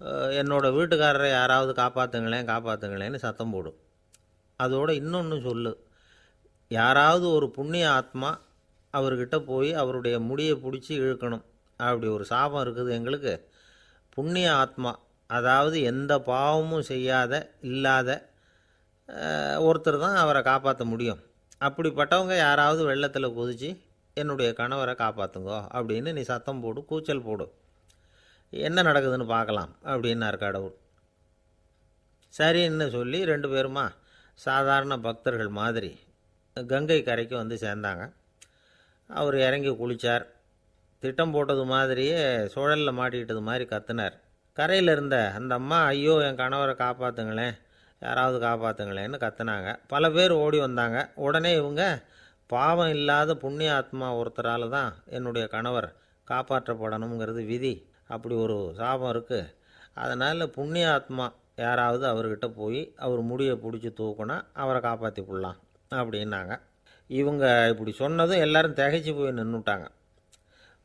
என்னோடய என்னோட வீட்டுக்காரரை யாராவது காப்பாற்றுங்களேன் காப்பாற்றுங்களேன்னு சத்தம் போடும் அதோடு இன்னொன்று சொல்லு. யாராவது ஒரு புண்ணிய ஆத்மா அவர்கிட்ட போய் அவருடைய முடியை பிடிச்சி இழுக்கணும். அப்படி ஒரு சாபம் இருக்குது எங்களுக்கு. புண்ணிய ஆத்மா அதாவது எந்த பாவமும் செய்யாத இல்லாத ஒருத்தர் தான் அவரை காப்பாற்ற முடியும். அப்படிப்பட்டவங்க யாராவது வெள்ளத்தில் குதித்து என்னுடைய கணவரை காப்பாற்றுங்கோ அப்படின்னு நீ சத்தம் போடு கூச்சல் போடு. என்ன நடக்குதுன்னு பார்க்கலாம் அப்படின்னார் கடவுள். சரின்னு சொல்லி ரெண்டு பேருமா சாதாரண பக்தர்கள் மாதிரி கங்கை கரைக்கு வந்து சேர்ந்தாங்க. அவர் இறங்கி குளித்தார் திட்டம் போட்டது மாதிரியே சுழலில் மாட்டிக்கிட்டது மாதிரி கத்துனார். கரையில் இருந்த அந்த அம்மா ஐயோ என் கணவரை காப்பாற்றுங்களேன் யாராவது காப்பாற்றுங்களேன்னு கத்துனாங்க. பல பேர் ஓடி வந்தாங்க. உடனே இவங்க பாவம் இல்லாத புண்ணிய ஆத்மா ஒருத்தரால் தான் என்னுடைய கணவர் காப்பாற்றப்படணுங்கிறது விதி. அப்படி ஒரு சாபம் இருக்குது அதனால் புண்ணிய ஆத்மா யாராவது அவர்கிட்ட போய் அவர் முடியை பிடிச்சி தூக்குனா அவரை காப்பாற்றி போடலாம் அப்படின்னாங்க. இவங்க இப்படி சொன்னதும் எல்லோரும் திகைச்சு போய் நின்றுட்டாங்க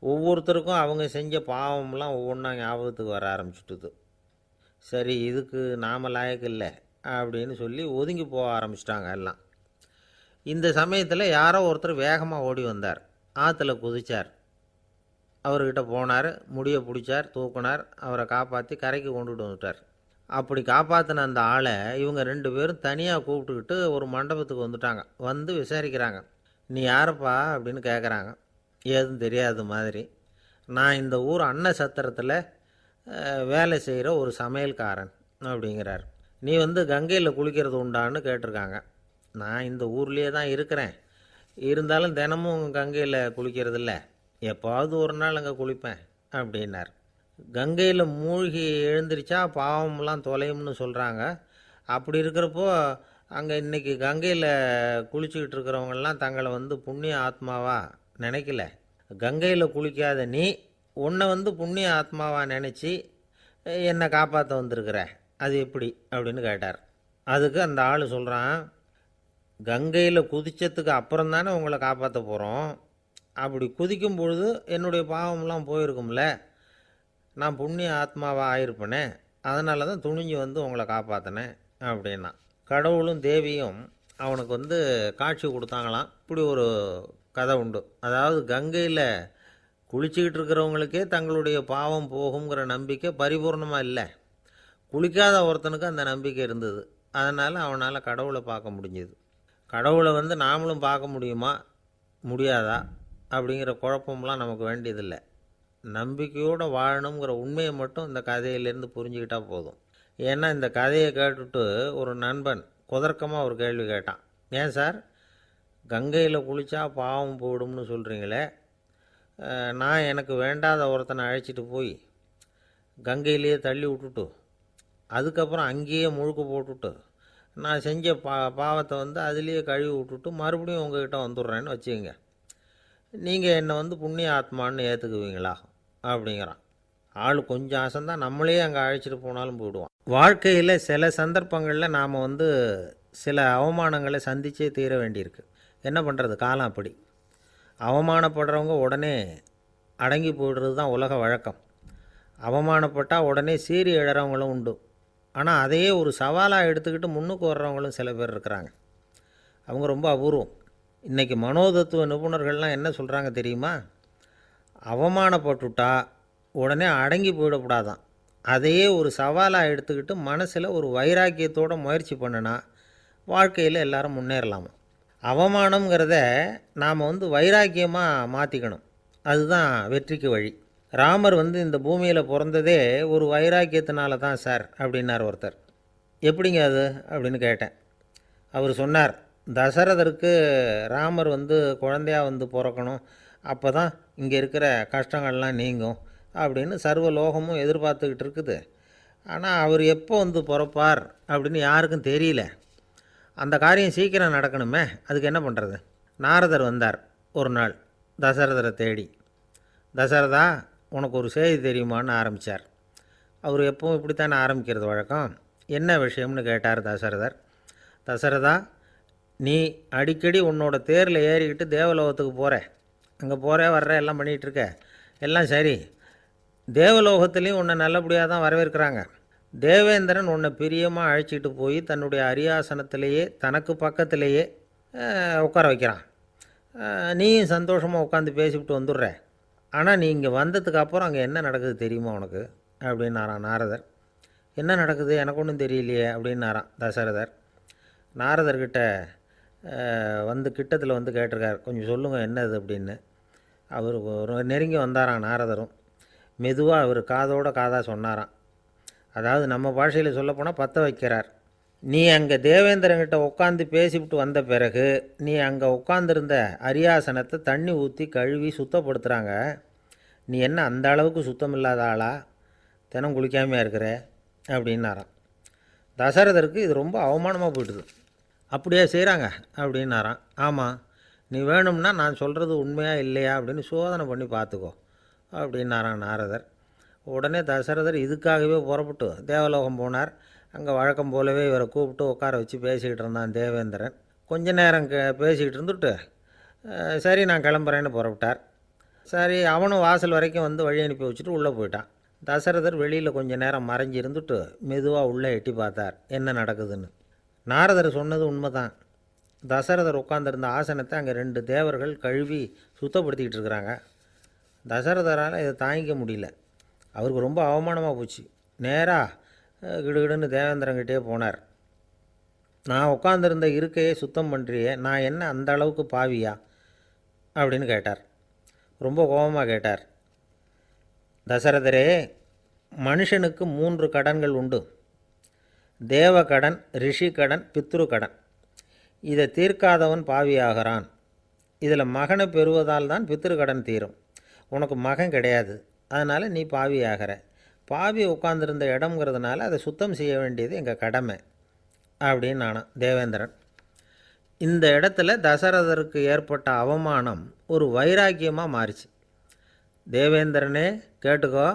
ஒவ்வொருத்தருக்கும் அவங்க செஞ்ச பாவம்லாம் ஒவ்வொன்றா ஞாபகத்துக்கு வர ஆரம்பிச்சுட்டுது. சரி இதுக்கு நாம லாயக்கு இல்லை அப்படின்னு சொல்லி ஒதுங்கி போக ஆரம்பிச்சிட்டாங்க எல்லாம். இந்த சமயத்தில் யாரோ ஒருத்தர் வேகமாக ஓடி வந்தார். ஆற்றுல குதிச்சார். அவர்கிட்ட போனார் முடியை பிடிச்சார் தூக்குனார் அவரை காப்பாற்றி கரைக்கு கொண்டுட்டு வந்துட்டார். அப்படி காப்பாற்றின அந்த ஆளை இவங்க ரெண்டு பேரும் தனியாக கூப்பிட்டுக்கிட்டு ஒரு மண்டபத்துக்கு வந்துட்டாங்க. வந்து விசாரிக்கிறாங்க. நீ யாரப்பா? அப்படின்னு கேட்குறாங்க ஏதும் தெரியாத மாதிரி. நான் இந்த ஊர் அன்ன சத்திரத்தில் வேலை செய்கிற ஒரு சமையல்காரன் அப்படிங்கிறார். நீ வந்து கங்கையில் குளிக்கிறது உண்டான்னு கேட்டிருக்காங்க. நான் இந்த ஊர்லேயே தான் இருக்கிறேன். இருந்தாலும் தினமும் கங்கையில் குளிக்கிறது இல்லை. எப்போவாவது ஒரு நாள் அங்கே குளிப்பேன் அப்படின்னார். கங்கையில் மூழ்கி எழுந்திரிச்சா பாவம்லாம் தொலையும்னு சொல்கிறாங்க அப்படி இருக்கிறப்போ அங்கே இன்றைக்கி கங்கையில் குளிச்சுக்கிட்டு இருக்கிறவங்கெல்லாம் தங்களை வந்து புண்ணிய ஆத்மாவாக நினைக்கல. கங்கையில் குளிக்காத நீ உன்னை வந்து புண்ணிய ஆத்மாவாக நினச்சி என்னை காப்பாற்ற வந்திருக்கிற. அது எப்படி? அப்படின்னு கேட்டார். அதுக்கு அந்த ஆள் சொல்கிறான் கங்கையில் குதித்ததுக்கு அப்புறம் தானே உங்களை காப்பாற்ற போகிறோம் அப்படி குதிக்கும் பொழுது என்னுடைய பாவம்லாம் போயிருக்கும்ல. நான் புண்ணிய ஆத்மாவாக ஆயிருப்பேனே. அதனால தான் துணிஞ்சு வந்து உங்களை காப்பாற்றினேன் அப்படின்னா கடவுளும் தேவியும் அவனுக்கு வந்து காட்சி கொடுத்தாங்களாம். இப்படி ஒரு கதை உண்டு அதாவது கங்கையில் குளிச்சுக்கிட்டு இருக்கிறவங்களுக்கே தங்களுடைய பாவம் போகுங்கிற நம்பிக்கை பரிபூர்ணமாக இல்லை. குளிக்காத ஒருத்தனுக்கு அந்த நம்பிக்கை இருந்தது. அதனால் அவனால் கடவுளை பார்க்க முடிஞ்சது. கடவுளை வந்து நாமளும் பார்க்க முடியுமா? முடியாதா? அப்படிங்கிற குழப்பம்லாம் நமக்கு வேண்டியதில்லை. நம்பிக்கையோடு வாழணுங்கிற உண்மையை மட்டும் இந்த கதையிலேருந்து புரிஞ்சுக்கிட்டால் போதும். ஏன்னா இந்த கதையை கேட்டுட்டு ஒரு நண்பன் குதர்க்கமாக ஒரு கேள்வி கேட்டான். ஏன் சார்? கங்கையில் குளித்தா பாவம் போயிடும்னு சொல்கிறீங்களே நான் எனக்கு வேண்டாத ஒருத்தனை அழைச்சிட்டு போய் கங்கையிலேயே தள்ளி விட்டுட்டு அதுக்கப்புறம் அங்கேயே முழுக்க போட்டுட்டு நான் செஞ்ச பா பாவத்தை வந்து அதுலேயே கழுவி விட்டுட்டு மறுபடியும் உங்ககிட்ட வந்துடுறேன்னு வச்சுக்கோங்க. நீங்கள் என்னை வந்து புண்ணிய ஆத்மான்னு ஏற்றுக்குவீங்களா அப்படிங்கிறான். ஆள் கொஞ்சம் ஆசந்தான் நம்மளே அங்கே அழைச்சிட்டு போனாலும் போயிடுவான். வாழ்க்கையில் சில சந்தர்ப்பங்களில் நாம் வந்து சில அவமானங்களை சந்திச்சே தீர வேண்டியிருக்கு. என்ன பண்ணுறது காலம் அப்படி. அவமானப்படுறவங்க உடனே அடங்கி போயிடுறது தான் உலக வழக்கம். அவமானப்பட்டால் உடனே சீறி எழுறவங்களும் உண்டு. ஆனால் அதையே ஒரு சவாலாக எடுத்துக்கிட்டு முன்னுக்கு வர்றவங்களும் சில பேர் இருக்கிறாங்க. அவங்க ரொம்ப அபூர்வம். இன்றைக்கி மனோதத்துவ நிபுணர்கள்லாம் என்ன சொல்கிறாங்க தெரியுமா? அவமானப்பட்டுட்டா உடனே அடங்கி போயிடக்கூடாதான். அதையே ஒரு சவாலாக எடுத்துக்கிட்டு மனசில் ஒரு வைராக்கியத்தோடு முயற்சி பண்ணினா வாழ்க்கையில் எல்லாரும் முன்னேறலாமா? அவமானங்கிறத நாம் வந்து வைராக்கியமாக மாற்றிக்கணும் அதுதான் வெற்றிக்கு வழி. ராமர் வந்து இந்த பூமியில் பிறந்ததே ஒரு வைராக்கியத்தினால தான் சார் அப்படின்னார் ஒருத்தர். எப்படிங்க அது? அப்படின்னு கேட்டேன். அவர் சொன்னார் தசரதருக்கு ராமர் வந்து குழந்தையாக வந்து பிறக்கணும். அப்போ தான் இங்கே இருக்கிற கஷ்டங்கள்லாம் நீங்கும் அப்படின்னு சர்வ லோகமும் எதிர்பார்த்துக்கிட்டு இருக்குது. ஆனால் அவர் எப்போ வந்து பிறப்பார் அப்படின்னு யாருக்கும் தெரியல. அந்த காரியம் சீக்கிரம் நடக்கணுமே அதுக்கு என்ன பண்ணுறது நாரதர் வந்தார் ஒரு நாள் தசரதரை தேடி. தசரதா உனக்கு ஒரு செய்தி தெரியுமான்னு ஆரம்பித்தார் அவர் எப்பவும் இப்படித்தானே ஆரம்பிக்கிறது வழக்கம். என்ன விஷயம்னு கேட்டார் தசரதர். தசரதா நீ அடிக்கடி உன்னோட தேரில் ஏறிக்கிட்டு தேவலோகத்துக்கு போகிற அங்கே போகிற வர்ற எல்லாம் பண்ணிகிட்ருக்க எல்லாம் சரி. தேவலோகத்துலேயும் உன்னை நல்லபடியாக தான் வரவேற்கிறாங்க. தேவேந்திரன் உன்னை பிரியமாக அழைச்சிட்டு போய் தன்னுடைய அரியாசனத்திலேயே தனக்கு பக்கத்திலேயே உட்கார வைக்கிறான். நீயும் சந்தோஷமாக உட்காந்து பேசிவிட்டு வந்துடுற. ஆனால் நீ இங்கே வந்ததுக்கு அப்புறம் அங்கே என்ன நடக்குது தெரியுமா உனக்கு? அப்படின்னாரான் நாரதர். என்ன நடக்குது? எனக்கு ஒன்றும் தெரியலையே அப்படின்னாரான் தசரதர். நாரதர்கிட்ட வந்து கிட்டத்தில் வந்து கேட்டிருக்கார். கொஞ்சம் சொல்லுங்கள் என்னது அப்படின்னு. அவர் ஒரு நெருங்கி வந்தாரான் நாரதரும். மெதுவாக அவர் காதோட காதாக சொன்னாராம். அதாவது நம்ம பாஷையில் சொல்லப்போனால் பற்ற வைக்கிறார். நீ அங்கே தேவேந்திரங்கிட்ட உட்காந்து பேசிவிட்டு வந்த பிறகு நீ அங்கே உட்காந்துருந்த அரியாசனத்தை தண்ணி ஊற்றி கழுவி சுத்தப்படுத்துகிறாங்க நீ என்ன அந்த அளவுக்கு சுத்தம் இல்லாத ஆளா? தினம் குளிக்காமையாக இருக்கிற? அப்படின்னாராம். தசரதருக்கு இது ரொம்ப அவமானமாக போயிட்டுது. அப்படியே செய்கிறாங்க அப்படின்னாராம். ஆமாம் நீ வேணும்னா நான் சொல்கிறது உண்மையாக இல்லையா அப்படின்னு சோதனை பண்ணி பார்த்துக்கோ அப்படின்னாராம் நாரதர். உடனே தசரதர் இதுக்காகவே புறப்பட்டு தேவலோகம் போனார். அங்கே வழக்கம் போலவே இவரை கூப்பிட்டு உட்கார வச்சு பேசிக்கிட்டு இருந்தான் தேவேந்திரன். கொஞ்ச நேரம் கே பேசிக்கிட்டு இருந்துட்டு சரி நான் கிளம்புறேன்னு புறப்பட்டார். சரி அவனும் வாசல் வரைக்கும் வந்து வழி அனுப்பி வச்சுட்டு உள்ளே போயிட்டான். தசரதர் வெளியில் கொஞ்ச நேரம் மறைஞ்சு இருந்துட்டு மெதுவாக உள்ளே எட்டி பார்த்தார். என்ன நடக்குதுன்னு. நாரதர் சொன்னது உண்மைதான். தசரதர் உட்காந்துருந்த ஆசனத்தை அங்கே ரெண்டு தேவர்கள் கழுவி சுத்தப்படுத்திக்கிட்டு இருக்கிறாங்க. தசரதரால் இதை தாங்கிக்க முடியல. அவருக்கு ரொம்ப அவமானமாக போச்சு. நேராக கிடுகிடுன்னு தேவேந்திரங்கிட்டே போனார். நான் உட்காந்துருந்த இருக்கையே சுத்தம் பண்ணுறியே நான் என்ன அந்த அளவுக்கு பாவியா? அப்படின்னு கேட்டார். ரொம்ப கோபமாக கேட்டார். தசரதரே மனுஷனுக்கு மூன்று கடன்கள் உண்டு. தேவ கடன் ரிஷி கடன் பித்ரு கடன் இதை தீர்க்காதவன் பாவியாகிறான். இதில் மகனை பெறுவதால் தான் பித்ரு கடன் தீரும். உனக்கு மகன் கிடையாது. அதனால் நீ பாவி ஆகிற பாவி உட்காந்துருந்த இடம்ங்கிறதுனால அதை சுத்தம் செய்ய வேண்டியது எங்கள் கடமை அப்படின்னு நானாம் தேவேந்திரன். இந்த இடத்துல தசரதருக்கு ஏற்பட்ட அவமானம் ஒரு வைராக்கியமாக மாறிச்சு. தேவேந்திரனே கேட்டுக்கோ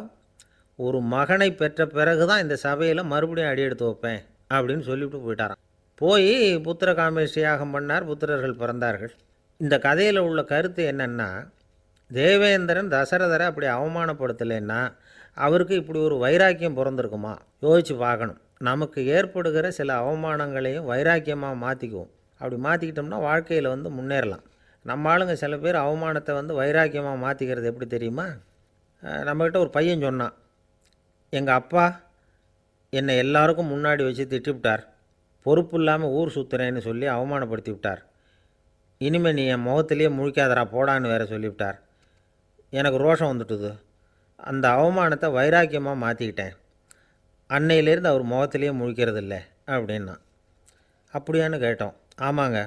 ஒரு மகனை பெற்ற பிறகு தான் இந்த சபையில் மறுபடியும் அடி எடுத்து வைப்பேன் அப்படின்னு சொல்லிவிட்டு போயிட்டாராம். போய் புத்திர காமேஷ்டி யாகம் பண்ணார் புத்திரர்கள் பிறந்தார்கள். இந்த கதையில் உள்ள கருத்து என்னென்னா தேவேந்திரன் தசரதரை அப்படி அவமானப்படுத்தலைன்னா அவருக்கு இப்படி ஒரு வைராக்கியம் பிறந்திருக்குமா? யோசித்து பார்க்கணும். நமக்கு ஏற்படுகிற சில அவமானங்களையும் வைராக்கியமாக மாற்றிக்குவோம் அப்படி மாற்றிக்கிட்டோம்னா வாழ்க்கையில் வந்து முன்னேறலாம். நம்ம ஆளுங்க சில பேர் அவமானத்தை வந்து வைராக்கியமாக மாற்றிக்கிறது எப்படி தெரியுமா? நம்மக்கிட்ட ஒரு பையன் சொன்னான். எங்கள் அப்பா என்னை எல்லாருக்கும் முன்னாடி வச்சு திட்டிவிட்டார். பொறுப்பு இல்லாமல் ஊர் சுற்றுறேன்னு சொல்லி அவமானப்படுத்தி விட்டார். இனிமேல் நீ என் முகத்திலேயே முழிக்காதரா போடான்னு வேற சொல்லிவிட்டார். எனக்கு ரோஷம் வந்துட்டுது. அந்த அவமானத்தை வைராக்கியமாக மாற்றிக்கிட்டேன் அன்னையிலேருந்து அவர் முகத்திலேயே முழிக்கிறதில்ல அப்படின்னா. அப்படியான்னு கேட்டோம். ஆமாங்க.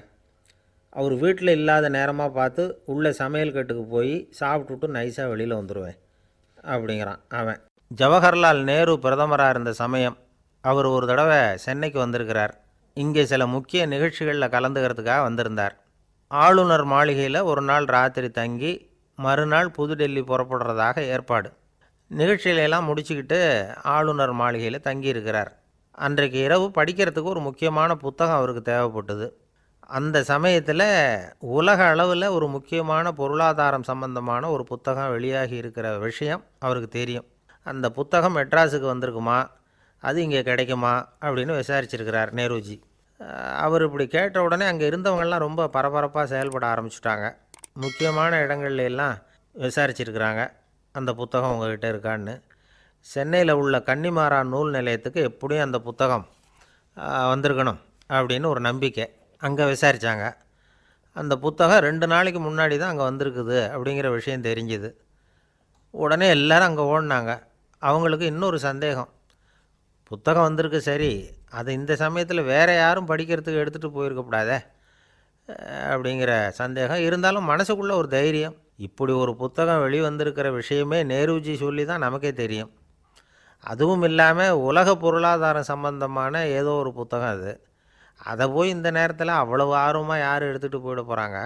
அவர் வீட்டில் இல்லாத நேரமாக பார்த்து உள்ளே சமையல் கட்டுக்கு போய் சாப்பிட்டுட்டு நைஸாக வெளியில் வந்துடுவேன் அப்படிங்கிறான் அவன். ஜவஹர்லால் நேரு பிரதமராக இருந்த சமயம் அவர் ஒரு தடவை சென்னைக்கு வந்திருக்கிறார். இங்கே சில முக்கிய நிகழ்ச்சிகளில் கலந்துக்கிறதுக்காக வந்திருந்தார். ஆளுநர் மாளிகையில் ஒரு நாள் ராத்திரி தங்கி மறுநாள் புதுடெல்லி புறப்படுறதாக ஏற்பாடு. நிகழ்ச்சியிலெல்லாம் முடிச்சுக்கிட்டு ஆளுநர் மாளிகையில் தங்கியிருக்கிறார். அன்றைக்கு இரவு படிக்கிறதுக்கு ஒரு முக்கியமான புத்தகம் அவருக்கு தேவைப்பட்டது. அந்த சமயத்தில் உலக அளவில் ஒரு முக்கியமான பொருளாதாரம் சம்பந்தமான ஒரு புத்தகம் வெளியாகி இருக்கிற விஷயம் அவருக்கு தெரியும். அந்த புத்தகம் மெட்ராஸுக்கு வந்திருக்குமா? அது இங்கே கிடைக்குமா? அப்படின்னு விசாரிச்சிருக்கிறார் நேருஜி. அவர் இப்படி கேட்ட உடனே அங்கே இருந்தவங்கள்லாம் ரொம்ப பரபரப்பாக செயல்பட ஆரம்பிச்சிட்டாங்க. முக்கியமான இடங்கள்ல எல்லாம் விசாரிச்சிருக்கிறாங்க. அந்த புத்தகம் உங்ககிட்ட இருக்கான்னு. சென்னையில் உள்ள கன்னிமாரா நூல் நிலையத்துக்கு எப்படியும் அந்த புத்தகம் வந்திருக்கணும் அப்படின்னு ஒரு நம்பிக்கை அங்கே விசாரித்தாங்க அந்த புத்தகம் ரெண்டு நாளைக்கு முன்னாடி தான் அங்கே வந்திருக்குது அப்படிங்கிற விஷயம் தெரிஞ்சுது. உடனே எல்லோரும் அங்கே ஓடினாங்க. அவங்களுக்கு இன்னொரு சந்தேகம். புத்தகம் வந்திருக்கு சரி அது இந்த சமயத்தில் வேறு யாரும் படிக்கிறதுக்கு எடுத்துகிட்டு போயிருக்கக்கூடாதே அப்படிங்கிற சந்தேகம். இருந்தாலும் மனசுக்குள்ளே ஒரு தைரியம். இப்படி ஒரு புத்தகம் வெளிவந்திருக்கிற விஷயமே நேருஜி சொல்லி தான் நமக்கே தெரியும். அதுவும் இல்லாமல் உலக பொருளாதாரம் சம்பந்தமான ஏதோ ஒரு புத்தகம் அது. அதை போய் இந்த நேரத்தில் அவ்வளவு ஆர்வமாக யார் எடுத்துகிட்டு போயிட போகிறாங்க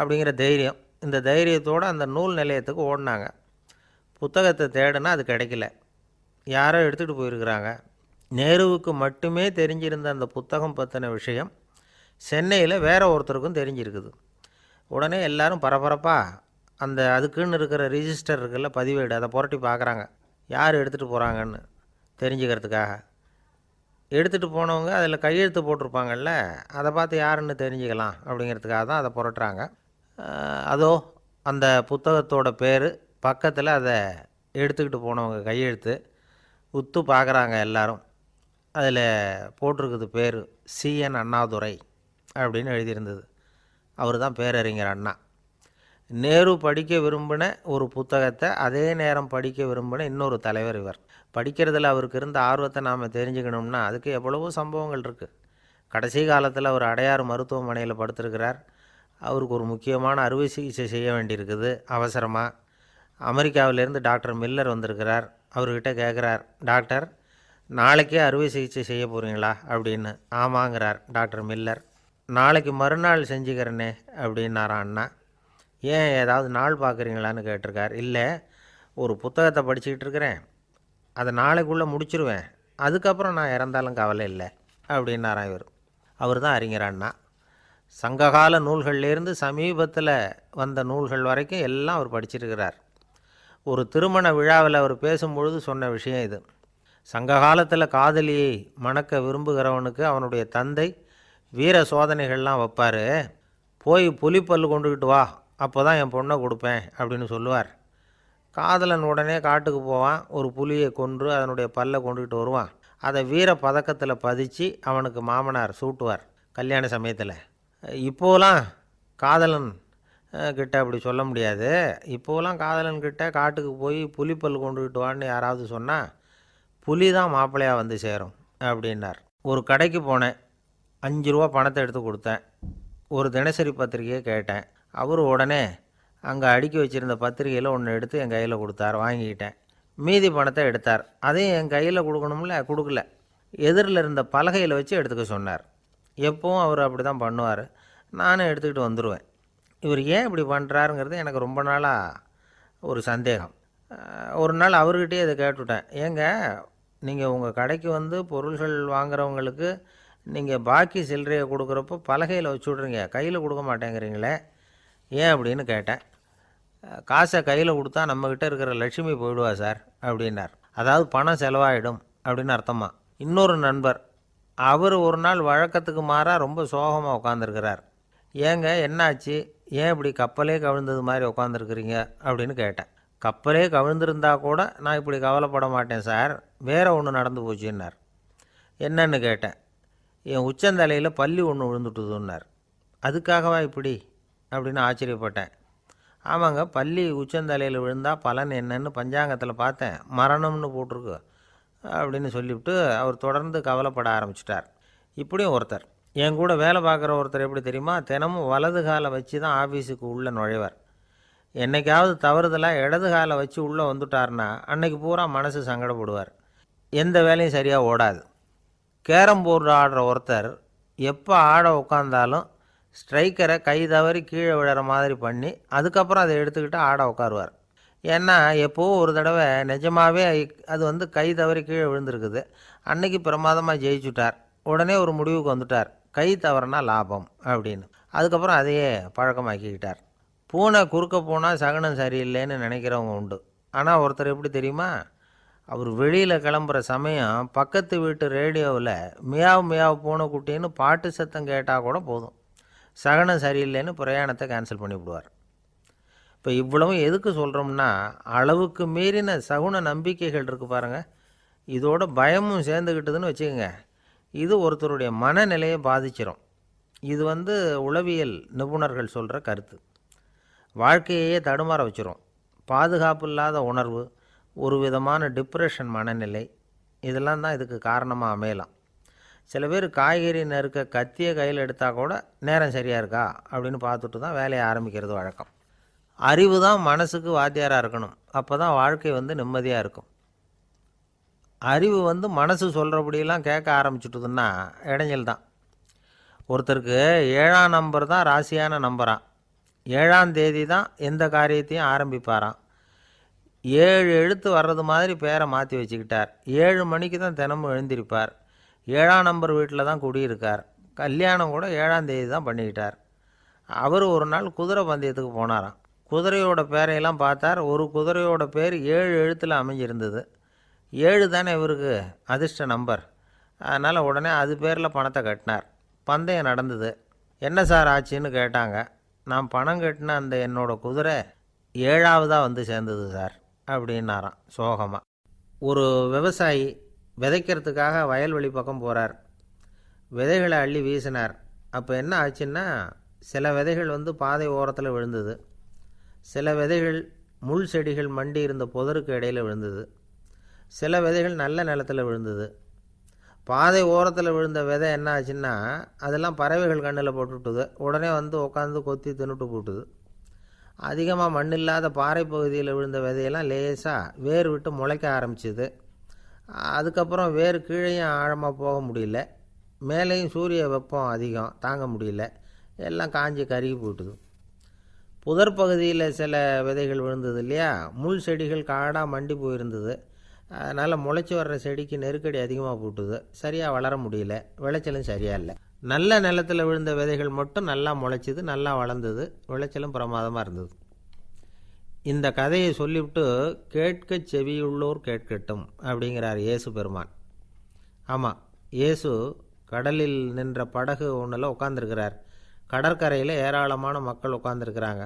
அப்படிங்கிற தைரியம். இந்த தைரியத்தோடு அந்த நூல் நிலையத்துக்கு ஓடினாங்க. புத்தகத்தை தேடினா அது கிடைக்கல. யாரோ எடுத்துகிட்டு போயிருக்கிறாங்க. நேருவுக்கு மட்டுமே தெரிஞ்சிருந்த அந்த புத்தகம் பற்றின விஷயம் சென்னையில் வேற ஒருத்தருக்கும் தெரிஞ்சிருக்குது. உடனே எல்லாரும் பரபரப்பாக அந்த அதுக்குன்னு இருக்கிற ரிஜிஸ்டர் இருக்குல்ல பதிவேடு அதை புரட்டி பார்க்குறாங்க யார் எடுத்துகிட்டு போகிறாங்கன்னு தெரிஞ்சுக்கிறதுக்காக. எடுத்துகிட்டு போனவங்க அதில் கையெழுத்து போட்டிருப்பாங்கல்ல அதை பார்த்து யாருன்னு தெரிஞ்சுக்கலாம் அப்படிங்கிறதுக்காக தான் அதை புரட்டுறாங்க. அதோ அந்த புத்தகத்தோட பேர் பக்கத்தில் அதை எடுத்துக்கிட்டு போனவங்க கையெழுத்து உத்து பார்க்குறாங்க எல்லாரும். அதில் போட்டிருக்குது பேர் சிஎன் அண்ணாதுரை. அப்படின்னு எழுதியிருந்தது. அவர் தான் பேரறிஞர் அண்ணா. நேரு படிக்க விரும்பின ஒரு புத்தகத்தை அதே நேரம் படிக்க விரும்பின இன்னொரு தலைவர் இவர். படிக்கிறதுல அவருக்கு இருந்த ஆர்வத்தை நாம் தெரிஞ்சுக்கணும்னா அதுக்கு எவ்வளவோ சம்பவங்கள் இருக்குது கடைசி காலத்தில் அவர் அடையாறு மருத்துவமனையில் படுத்திருக்கிறார். அவருக்கு ஒரு முக்கியமான அறுவை சிகிச்சை செய்ய வேண்டியிருக்குது. அவசரமாக அமெரிக்காவிலேருந்து டாக்டர் மில்லர் வந்திருக்கிறார். அவர்கிட்ட கேட்குறார் டாக்டர் நாளைக்கே அறுவை சிகிச்சை செய்ய போகிறீங்களா அப்படின்னு. ஆமாங்கிறார் டாக்டர் மில்லர். நாளைக்கு மறுநாள் செஞ்சுக்கிறேனே அப்படின்னாரா அண்ணா. ஏன் ஏதாவது நாள் பார்க்குறீங்களான்னு கேட்டிருக்கார். இல்லை ஒரு புத்தகத்தை படிச்சுக்கிட்டு இருக்கிறேன். அதை நாளைக்குள்ளே முடிச்சிருவேன். அதுக்கப்புறம் நான் இறந்தாலும் கவலை இல்லை அப்படின்னாரா இவர். அவர் தான் அறிஞர் அண்ணா. சங்ககால நூல்கள்லேருந்து சமீபத்தில் வந்த நூல்கள் வரைக்கும் எல்லாம் அவர் படிச்சிருக்கிறார். ஒரு திருமண விழாவில் அவர் பேசும்பொழுது சொன்ன விஷயம் இது. சங்க காலத்தில் காதலியை மணக்க விரும்புகிறவனுக்கு அவனுடைய தந்தை வீர சோதனைகள்லாம் வைப்பார். போய் புலிப்பல்லு கொண்டுக்கிட்டு வா அப்போ தான் என் பொண்ணை கொடுப்பேன் அப்படின்னு சொல்லுவார். காதலன் உடனே காட்டுக்கு போவான் ஒரு புலியை கொன்று அதனுடைய பல்லை கொண்டுக்கிட்டு வருவான். அதை வீர பதக்கத்தில் பதிச்சு அவனுக்கு மாமனார் சூட்டுவார் கல்யாண சமயத்தில். இப்போலாம் காதலன் கிட்ட அப்படி சொல்ல முடியாது. இப்போலாம் காதலன் கிட்ட காட்டுக்கு போய் புலிப்பல் கொண்டுக்கிட்டு வான்னு யாராவது சொன்னால் புலி தான் மாப்பிள்ளையாக வந்து சேரும் அப்படின்னார். ஒரு கடைக்கு போனேன். அஞ்சு ரூபா பணத்தை எடுத்து கொடுத்தேன். ஒரு தினசரி பத்திரிக்கையை கேட்டேன். அவர் உடனே அங்கே அடுக்கி வச்சுருந்த பத்திரிக்கையில் ஒன்று எடுத்து என் கையில் கொடுத்தார் வாங்கிக்கிட்டேன். மீதி பணத்தை எடுத்தார். அதையும் என் கையில் கொடுக்கணும்ல? கொடுக்கல. எதிரில் இருந்த பலகையில் வச்சு எடுத்துக்க சொன்னார். எப்பவும் அவர் அப்படி தான் பண்ணுவார். நானும் எடுத்துக்கிட்டு வந்துடுவேன் இவர் ஏன் இப்படி பண்ணுறாருங்கிறது எனக்கு ரொம்ப நாளாக ஒரு சந்தேகம். ஒரு நாள் அவர்கிட்டயே இதை கேட்டுவிட்டேன் ஏங்க நீங்கள் உங்கள் கடைக்கு வந்து பொருள்கள் வாங்குறவங்களுக்கு நீங்கள் பாக்கி சில்லறையை கொடுக்குறப்போ பலகையில் வச்சு விட்றீங்க. கையில் கொடுக்க மாட்டேங்கிறீங்களே? ஏன் அப்படின்னு கேட்டேன். காசை கையில் கொடுத்தா நம்மக்கிட்ட இருக்கிற லட்சுமி போயிடுவா சார் அப்படின்னார். அதாவது பணம் செலவாயிடும் அப்படின்னு அர்த்தமா? இன்னொரு நண்பர் அவர் ஒரு நாள் வழக்கத்துக்கு மாறாக ரொம்ப சோகமாக உட்காந்துருக்கிறார் ஏங்க என்னாச்சு? ஏன் இப்படி கப்பலே கவிழ்ந்தது மாதிரி உட்காந்துருக்குறீங்க அப்படின்னு கேட்டேன். கப்பலே கவிழ்ந்திருந்தா கூட நான் இப்படி கவலைப்பட மாட்டேன் சார். வேறு ஒன்று நடந்து போச்சுன்னார். என்னன்னு கேட்டேன். என் உச்சந்தலையில் பள்ளி ஒன்று விழுந்துட்டுதுன்னார். அதுக்காகவா இப்படி? அப்படின்னு ஆச்சரியப்பட்டேன். ஆமாங்க பள்ளி உச்சந்தலையில் விழுந்தால் பலன் என்னன்னு பஞ்சாங்கத்தில் பார்த்தேன். மரணம்னு போட்டிருக்கு அப்படின்னு சொல்லிவிட்டு அவர் தொடர்ந்து கவலைப்பட ஆரம்பிச்சிட்டார். இப்படியும் ஒருத்தர். என் கூட வேலை பார்க்குற ஒருத்தர் எப்படி தெரியுமா? தினமும் வலது காலை வச்சு தான் ஆஃபீஸுக்கு உள்ளே நுழைவார். என்னைக்காவது தவறுதலாக இடது காலை வச்சு உள்ளே வந்துட்டார்னா அன்னைக்கு பூரா மனசு சங்கடப்படுவார். எந்த வேலையும் சரியாக ஓடாது. கேரம் போர்டு ஆடுற ஒருத்தர் எப்போ ஆட உட்காந்தாலும் ஸ்ட்ரைக்கரை கை தவறி கீழே விழுற மாதிரி பண்ணி அதுக்கப்புறம் அதை எடுத்துக்கிட்டு ஆட உட்காருவார் ஏன்னா எப்போவோ ஒரு தடவை நிஜமாகவே அது வந்து கை தவறி கீழே விழுந்திருக்குது. அன்னைக்கு பிரமாதமாக ஜெயிச்சுட்டார். உடனே ஒரு முடிவுக்கு வந்துட்டார். கை தவறுனா லாபம் அப்படின்னு. அதுக்கப்புறம் அதையே பழக்கமாக்கிக்கிட்டார். பூனை குறுக்க போனால் சகனம் சரியில்லைன்னு நினைக்கிறவங்க உண்டு. ஆனால் ஒருத்தர் எப்படி தெரியுமா? அவர் வெளியில் கிளம்புற சமயம் பக்கத்து வீட்டு ரேடியோவில் மியாவ் மியாவ் பூனைக்குட்டின்னு பாட்டு சத்தம் கேட்டால் கூட போதும். சகனம் சரியில்லைன்னு பிரயாணத்தை கேன்சல் பண்ணிவிடுவார் இப்போ இவ்வளவும் எதுக்கு சொல்கிறோம்னா அளவுக்கு மீறின சகுன நம்பிக்கைகள் இருக்குது பாருங்கள் இதோட பயமும் சேர்ந்துக்கிட்டதுன்னு வச்சுக்கோங்க. இது ஒருத்தருடைய மனநிலையை பாதிச்சிரும். இது வந்து உளவியல் நிபுணர்கள் சொல்கிற கருத்து. வாழ்க்கையே தடுமாற வச்சிரும். பாதுகாப்பு இல்லாத உணர்வு ஒரு விதமான டிப்ரெஷன் மனநிலை. இதெல்லாம் தான் இதுக்கு காரணமாக அமையலாம். சில பேர் காய்கறி நறுக்க கத்தியை கையில் எடுத்தால் கூட நேரம் சரியாக இருக்கா? அப்படின்னு பார்த்துட்டு தான் வேலையை ஆரம்பிக்கிறது வழக்கம். அறிவு தான் மனசுக்கு வாத்தியாராக இருக்கணும். அப்போ தான் வாழ்க்கை வந்து நிம்மதியாக இருக்கும். அறிவு வந்து மனசு சொல்கிறபடியெல்லாம் கேட்க ஆரம்பிச்சுட்டுதுன்னா இடைஞ்சல் தான். ஒருத்தருக்கு ஏழாம் நம்பர் தான் ராசியான நம்பரான் ஏழாம் தேதி தான் எந்த காரியத்தையும் ஆரம்பிப்பாராம். ஏழு எழுத்து வர்றது மாதிரி பேரை மாற்றி வச்சுக்கிட்டார். ஏழு மணிக்கு தான் தினமும் எழுந்திருப்பார். ஏழாம் நம்பர் வீட்டில் தான் குடியிருக்கார். கல்யாணம் கூட ஏழாம் தேதி தான் பண்ணிக்கிட்டார். அவர் ஒரு நாள் குதிரை பந்தயத்துக்கு போனாராம். குதிரையோட பேரையெல்லாம் பார்த்தார். ஒரு குதிரையோட பேர் ஏழு எழுத்தில் அமைஞ்சிருந்தது. ஏழு தானே இவருக்கு அதிர்ஷ்ட நம்பர். அதனால் உடனே அது பேரில் பணத்தை கட்டினார். பந்தயம் நடந்தது. என்ன சார் ஆச்சுன்னு கேட்டாங்க. நான் பணம் கட்டின அந்த என்னோடய குதிரை ஏழாவதாக வந்து சேர்ந்தது சார். அப்படின்னாராம் சோகமாக ஒரு விவசாயி விதைக்கிறதுக்காக வயல்வெளி பக்கம் போகிறார் விதைகளை அள்ளி வீசினார். அப்போ என்ன ஆச்சுன்னா சில விதைகள் வந்து பாதை ஓரத்தில் விழுந்தது. சில விதைகள் முள் செடிகள் மண்டி இருந்த புதருக்கு இடையில் விழுந்தது. சில விதைகள் நல்ல நிலத்தில் விழுந்தது. பாதை ஓரத்தில் விழுந்த விதை என்ன ஆச்சுன்னா அதெல்லாம் பறவைகள் கண்ணில் போட்டுவிட்டுது. உடனே வந்து உட்காந்து கொத்தி தின்னுட்டு போட்டுது. அதிகமாக மண் இல்லாத பாறை பகுதியில் விழுந்த விதையெல்லாம் லேசாக வேர் விட்டு முளைக்க ஆரம்பிச்சிது. அதுக்கப்புறம் வேர் கீழேயும் ஆழமாக போக முடியல. மேலேயும் சூரிய வெப்பம் அதிகம் தாங்க முடியல. எல்லாம் காஞ்சி கருகி போட்டுது புதர் பகுதியில் சில விதைகள் விழுந்தது இல்லையா? முள் செடிகள் காடாக மண்டி போயிருந்தது. அதனால் முளைச்சி வர்ற செடிக்கு நெருக்கடி அதிகமாக போட்டுது. சரியாக வளர முடியல. விளைச்சலும் சரியாக இல்லை. நல்ல நிலத்தில் விழுந்த விதைகள் மட்டும் நல்லா முளைச்சிது நல்லா வளர்ந்தது விளைச்சலும் பிரமாதமாக இருந்தது. இந்த கதையை சொல்லிவிட்டு கேட்க செவியுள்ளோர் கேட்கட்டும் அப்படிங்கிறார் இயேசு பெருமான். ஆமாம் இயேசு கடலில் நின்ற படகு ஒன்றில் உட்காந்துருக்கிறார் கடற்கரையில் ஏராளமான மக்கள் உட்காந்துருக்கிறாங்க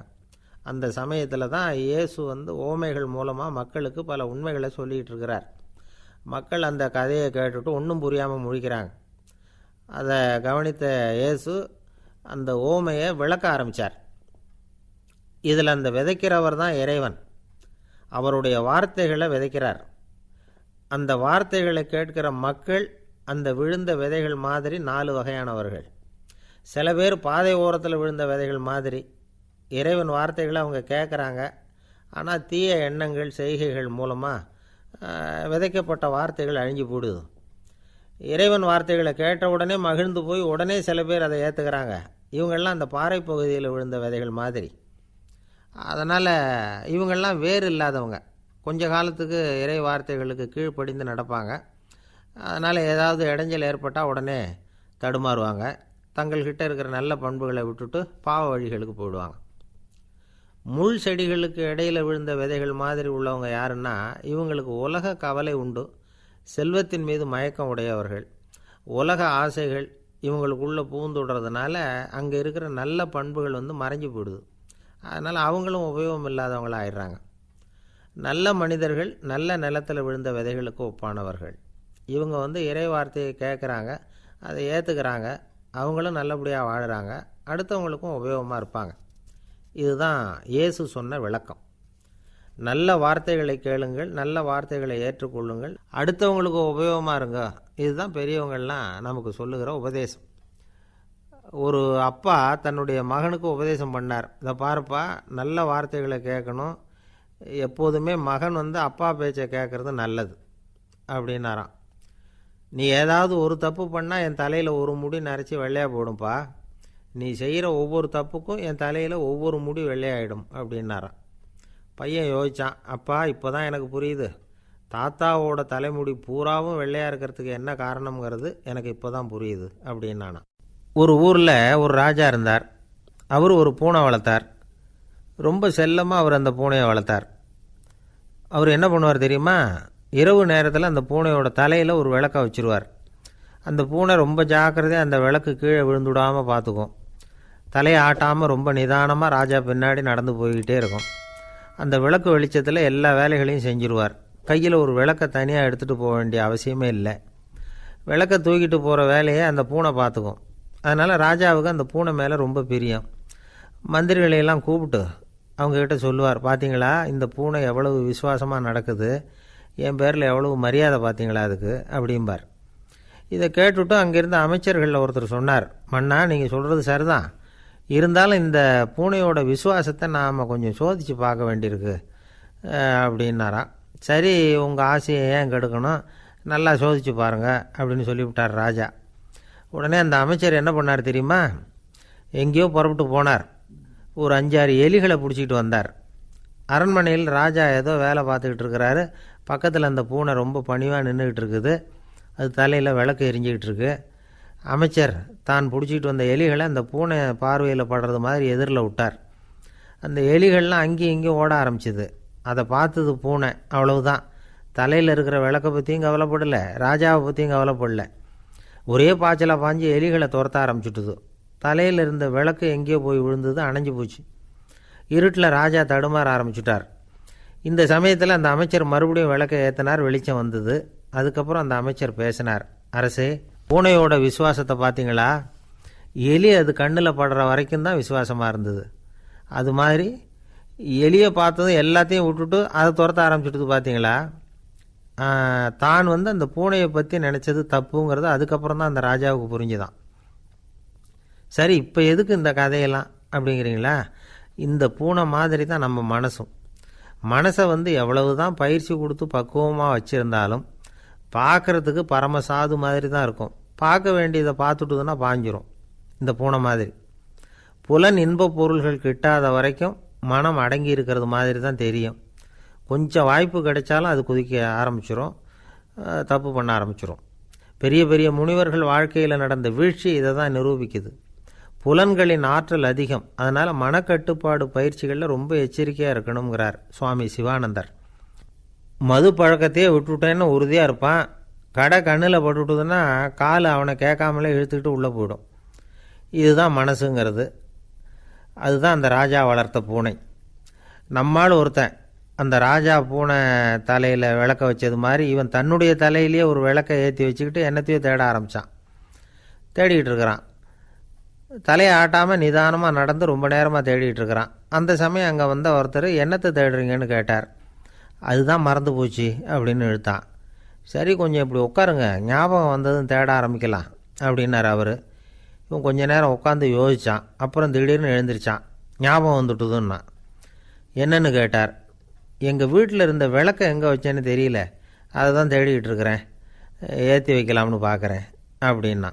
அந்த சமயத்தில் தான் இயேசு வந்து ஓமைகள் மூலமாக மக்களுக்கு பல உண்மைகளை சொல்லிகிட்டு இருக்கிறார். மக்கள் அந்த கதையை கேட்டுட்டு ஒன்றும் புரியாமல் முழிக்கிறாங்க. அதை கவனித்த இயேசு அந்த ஓமையை விளக்க ஆரம்பித்தார் இதில் அந்த விதைக்கிறவர் தான் இறைவன். அவருடைய வார்த்தைகளை விதைக்கிறார். அந்த வார்த்தைகளை கேட்கிற மக்கள் அந்த விழுந்த விதைகள் மாதிரி நாலு வகையானவர்கள். சில பேர் பாதை ஓரத்தில் விழுந்த விதைகள் மாதிரி. இறைவன் வார்த்தைகளை அவங்க கேட்குறாங்க. ஆனால் தீய எண்ணங்கள் செய்கைகள் மூலமாக விதைக்கப்பட்ட வார்த்தைகள் அழிஞ்சு போடுது. இறைவன் வார்த்தைகளை கேட்ட உடனே மகிழ்ந்து போய் உடனே சில பேர் அதை ஏற்றுக்கிறாங்க இவங்கெல்லாம் அந்த பாறை பகுதியில் விழுந்த விதைகள் மாதிரி. அதனால் இவங்கெல்லாம் வேறு இல்லாதவங்க. கொஞ்ச காலத்துக்கு இறை வார்த்தைகளுக்கு கீழ்ப்படிந்து நடப்பாங்க. அதனால் ஏதாவது இடைஞ்சல் ஏற்பட்டால் உடனே தடுமாறுவாங்க. தங்கள்கிட்ட இருக்கிற நல்ல பண்புகளை விட்டுட்டு பாவ வழிகளுக்கு போயிடுவாங்க. முள் செடிகளுக்கு இடையில் விழுந்த விதைகள் மாதிரி உள்ளவங்க யாருன்னா இவங்களுக்கு உலக கவலை உண்டு. செல்வத்தின் மீது மயக்கம் உடையவர்கள். உலக ஆசைகள் இவங்களுக்குள்ளே பூந்துடுறதுனால அங்கே இருக்கிற நல்ல பண்புகள் வந்து மறைஞ்சு போயிடுது. அதனால் அவங்களும் உபயோகம் இல்லாதவங்களாக ஆயிடுறாங்க நல்ல மனிதர்கள் நல்ல நிலத்தில் விழுந்த விதைகளுக்கு ஒப்பானவர்கள். இவங்க வந்து இறை வார்த்தையை கேட்குறாங்க அதை ஏற்றுக்கிறாங்க அவங்களும் நல்லபடியாக வாழ்கிறாங்க அடுத்தவங்களுக்கும் உபயோகமாக இருப்பாங்க. இதுதான் இயேசு சொன்ன விளக்கம். நல்ல வார்த்தைகளை கேளுங்கள் நல்ல வார்த்தைகளை ஏற்றுக்கொள்ளுங்கள். அடுத்தவங்களுக்கு உபயோகமாக இருங்க. இதுதான் பெரியவங்கள்லாம் நமக்கு சொல்லுகிற உபதேசம். ஒரு அப்பா தன்னுடைய மகனுக்கு உபதேசம் பண்ணார். இதை பாருப்பா நல்ல வார்த்தைகளை கேட்கணும். எப்போதுமே மகன் வந்து அப்பா பேச்சை கேட்குறது நல்லது அப்படின்னாராம். நீ ஏதாவது ஒரு தப்பு பண்ணால் என் தலையில் ஒரு முடி நரைச்சி வெள்ளையாக போடும்பா. நீ செய்கிற ஒவ்வொரு தப்புக்கும் என் தலையில் ஒவ்வொரு முடி வெள்ளையாயிடும் அப்படின்னாராம். பையன் யோசித்தான் அப்பா இப்போ தான் எனக்கு புரியுது. தாத்தாவோட தலைமுடி பூராவும் வெள்ளையாக இருக்கிறதுக்கு என்ன காரணம்ங்கிறது எனக்கு இப்போ தான் புரியுது அப்படின்னானா. ஒரு ஊரில் ஒரு ராஜா இருந்தார். அவர் ஒரு பூனை வளர்த்தார். ரொம்ப செல்லமாக அவர் அந்த பூனையை வளர்த்தார். அவர் என்ன பண்ணுவார் தெரியுமா? இரவு நேரத்தில் அந்த பூனையோட தலையில் ஒரு விளக்க வச்சுருவார். அந்த பூனை ரொம்ப ஜாக்கிரதையாக அந்த விளக்கு கீழே விழுந்துடாமல் பார்த்துக்கும் தலையை ஆட்டாமல் ரொம்ப நிதானமாக ராஜா பின்னாடி நடந்து போய்கிட்டே இருக்கும். அந்த விளக்கு வெளிச்சத்தில் எல்லா வேலைகளையும் செஞ்சுருவார். கையில் ஒரு விளக்கை தனியாக எடுத்துகிட்டு போக வேண்டிய அவசியமே இல்லை. விளக்கை தூக்கிட்டு போகிற வேலையை அந்த பூனை பார்த்துக்கும் அதனால் ராஜாவுக்கு அந்த பூனை மேலே ரொம்ப பிரியம். மந்திரிகளையெல்லாம் கூப்பிட்டு அவங்கக்கிட்ட சொல்லுவார் பார்த்தீங்களா இந்த பூனை எவ்வளவு விசுவாசமாக நடக்குது? என் பேரில் எவ்வளவு மரியாதை பார்த்தீங்களா அதுக்கு? அப்படிம்பார். இதை கேட்டுவிட்டு அங்கேருந்து அமைச்சர்களில் ஒருத்தர் சொன்னார் மன்னா நீங்கள் சொல்கிறது சரிதான். இருந்தாலும் இந்த பூனையோட விசுவாசத்தை நாம் கொஞ்சம் சோதித்து பார்க்க வேண்டியிருக்கு அப்படின்னாராம் சரி உங்கள் ஆசையை ஏன் கெடுக்கணும்? நல்லா சோதித்து பாருங்கள் அப்படின்னு சொல்லிவிட்டார் ராஜா. உடனே அந்த அமைச்சர் என்ன பண்ணார் தெரியுமா? எங்கேயோ புறப்பட்டு போனார். ஒரு அஞ்சாறு எலிகளை பிடிச்சிக்கிட்டு வந்தார். அரண்மனையில் ராஜா ஏதோ வேலை பார்த்துக்கிட்டு இருக்கிறாரு. பக்கத்தில் அந்த பூனை ரொம்ப பணிவாக நின்றுக்கிட்டு இருக்குது. அது தலையில் விளக்கு எரிஞ்சிக்கிட்டு இருக்கு. அமைச்சர் தான் பிடிச்சிக்கிட்டு வந்த எலிகளை அந்த பூனை பார்வையில் படுறது மாதிரி எதிரில் விட்டார். அந்த எலிகள்லாம் அங்கேயும் இங்கேயும் ஓட ஆரம்பிச்சிது. அதை பார்த்தது பூனை. அவ்வளவுதான். தலையில் இருக்கிற விளக்கை பற்றியும் கவலைப்படலை. ராஜாவை பற்றியும் கவலைப்படல. ஒரே பாய்ச்சலாக பாஞ்சு எலிகளை துரத்த ஆரம்பிச்சுட்டுது. தலையில் இருந்த விளக்கு எங்கேயோ போய் விழுந்தது அணைஞ்சு போச்சு. இருட்டில் ராஜா தடுமாற ஆரம்பிச்சுட்டார். இந்த சமயத்தில் அந்த அமைச்சர் மறுபடியும் விளக்கை ஏற்றினார் வெளிச்சம் வந்தது. அதுக்கப்புறம் அந்த அமைச்சர் பேசினார் அரசே பூனையோட விசுவாசத்தை பார்த்தீங்களா? எலி அது கண்ணில் படுற வரைக்கும் தான் விசுவாசமாக இருந்தது. அது மாதிரி எலியை பார்த்ததும் எல்லாத்தையும் விட்டுட்டு அதை துரத்த ஆரம்பிச்சுட்டு பார்த்தீங்களா? தான் வந்து அந்த பூனையை பற்றி நினச்சது தப்புங்கிறது அதுக்கப்புறம் தான் அந்த ராஜாவுக்கு புரிஞ்சுதான். சரி இப்போ எதுக்கு இந்த கதையெல்லாம் அப்படிங்கிறீங்களா? இந்த பூனை மாதிரி தான் நம்ம மனசும். மனசை வந்து எவ்வளவு தான் பயிற்சி கொடுத்து பக்குவமாக வச்சுருந்தாலும் பார்க்குறதுக்கு பரம சாது மாதிரி தான் இருக்கும். பார்க்க வேண்டியதை பார்த்துட்டுதுன்னா பாஞ்சிரும். இந்த பூனை மாதிரி. புலன் இன்பப் பொருள்கள் கிட்டாத வரைக்கும் மனம் அடங்கி இருக்கிறது மாதிரி தான் தெரியும். கொஞ்சம் வாய்ப்பு கிடைச்சாலும் அது குதிக்க ஆரம்பிச்சிரும். தப்பு பண்ண ஆரம்பிச்சிரும். பெரிய பெரிய முனிவர்கள் வாழ்க்கையில் நடந்த வீழ்ச்சி இதை தான் நிரூபிக்குது. புலன்களின் ஆற்றல் அதிகம். அதனால் மனக்கட்டுப்பாடு பயிற்சிகளில் ரொம்ப எச்சரிக்கையாக இருக்கணுங்கிறார் சுவாமி சிவானந்தர். மது பழக்கத்தையே விட்டுவிட்டேன்னு உறுதியாக இருப்பான். கடை கண்ணில் பட்டுவிட்டதுன்னா கால் அவனை கேட்காமலே இழுத்துக்கிட்டு உள்ளே போயிடும். இதுதான் மனசுங்கிறது. அதுதான் அந்த ராஜா வளர்த்த பூனை. நம்மால் ஒருத்தன் அந்த ராஜா பூனை தலையில் விளக்க வச்சது மாதிரி இவன் தன்னுடைய தலையிலேயே ஒரு விளக்கை ஏற்றி வச்சுக்கிட்டு என்னத்தையோ தேட ஆரம்பித்தான் தேடிக்கிட்டு இருக்கிறான். தலையை ஆட்டாமல் நிதானமாக நடந்து ரொம்ப நேரமாக தேடிகிட்ருக்கிறான் இருக்கிறான். அந்த சமயம் அங்கே வந்த ஒருத்தர் என்னத்தை தேடுறீங்கன்னு கேட்டார். அதுதான் மறந்து போச்சு அப்படின்னு இழுத்தான் சரி கொஞ்சம் இப்படி உட்காருங்க. ஞாபகம் வந்ததும் தேட ஆரம்பிக்கலாம் அப்படின்னார் அவர். இவன் கொஞ்ச நேரம் உட்காந்து யோசித்தான் அப்புறம் திடீர்னு எழுந்திரிச்சான். ஞாபகம் வந்துட்டுதுன்னா. என்னன்னு கேட்டார். எங்கள் வீட்டில் இருந்த விளக்கை எங்கே வச்சேன்னு தெரியல. அதை தான் தேடிக்கிட்டு இருக்கிறேன். ஏற்றி வைக்கலாம்னு பார்க்குறேன் அப்படின்னா.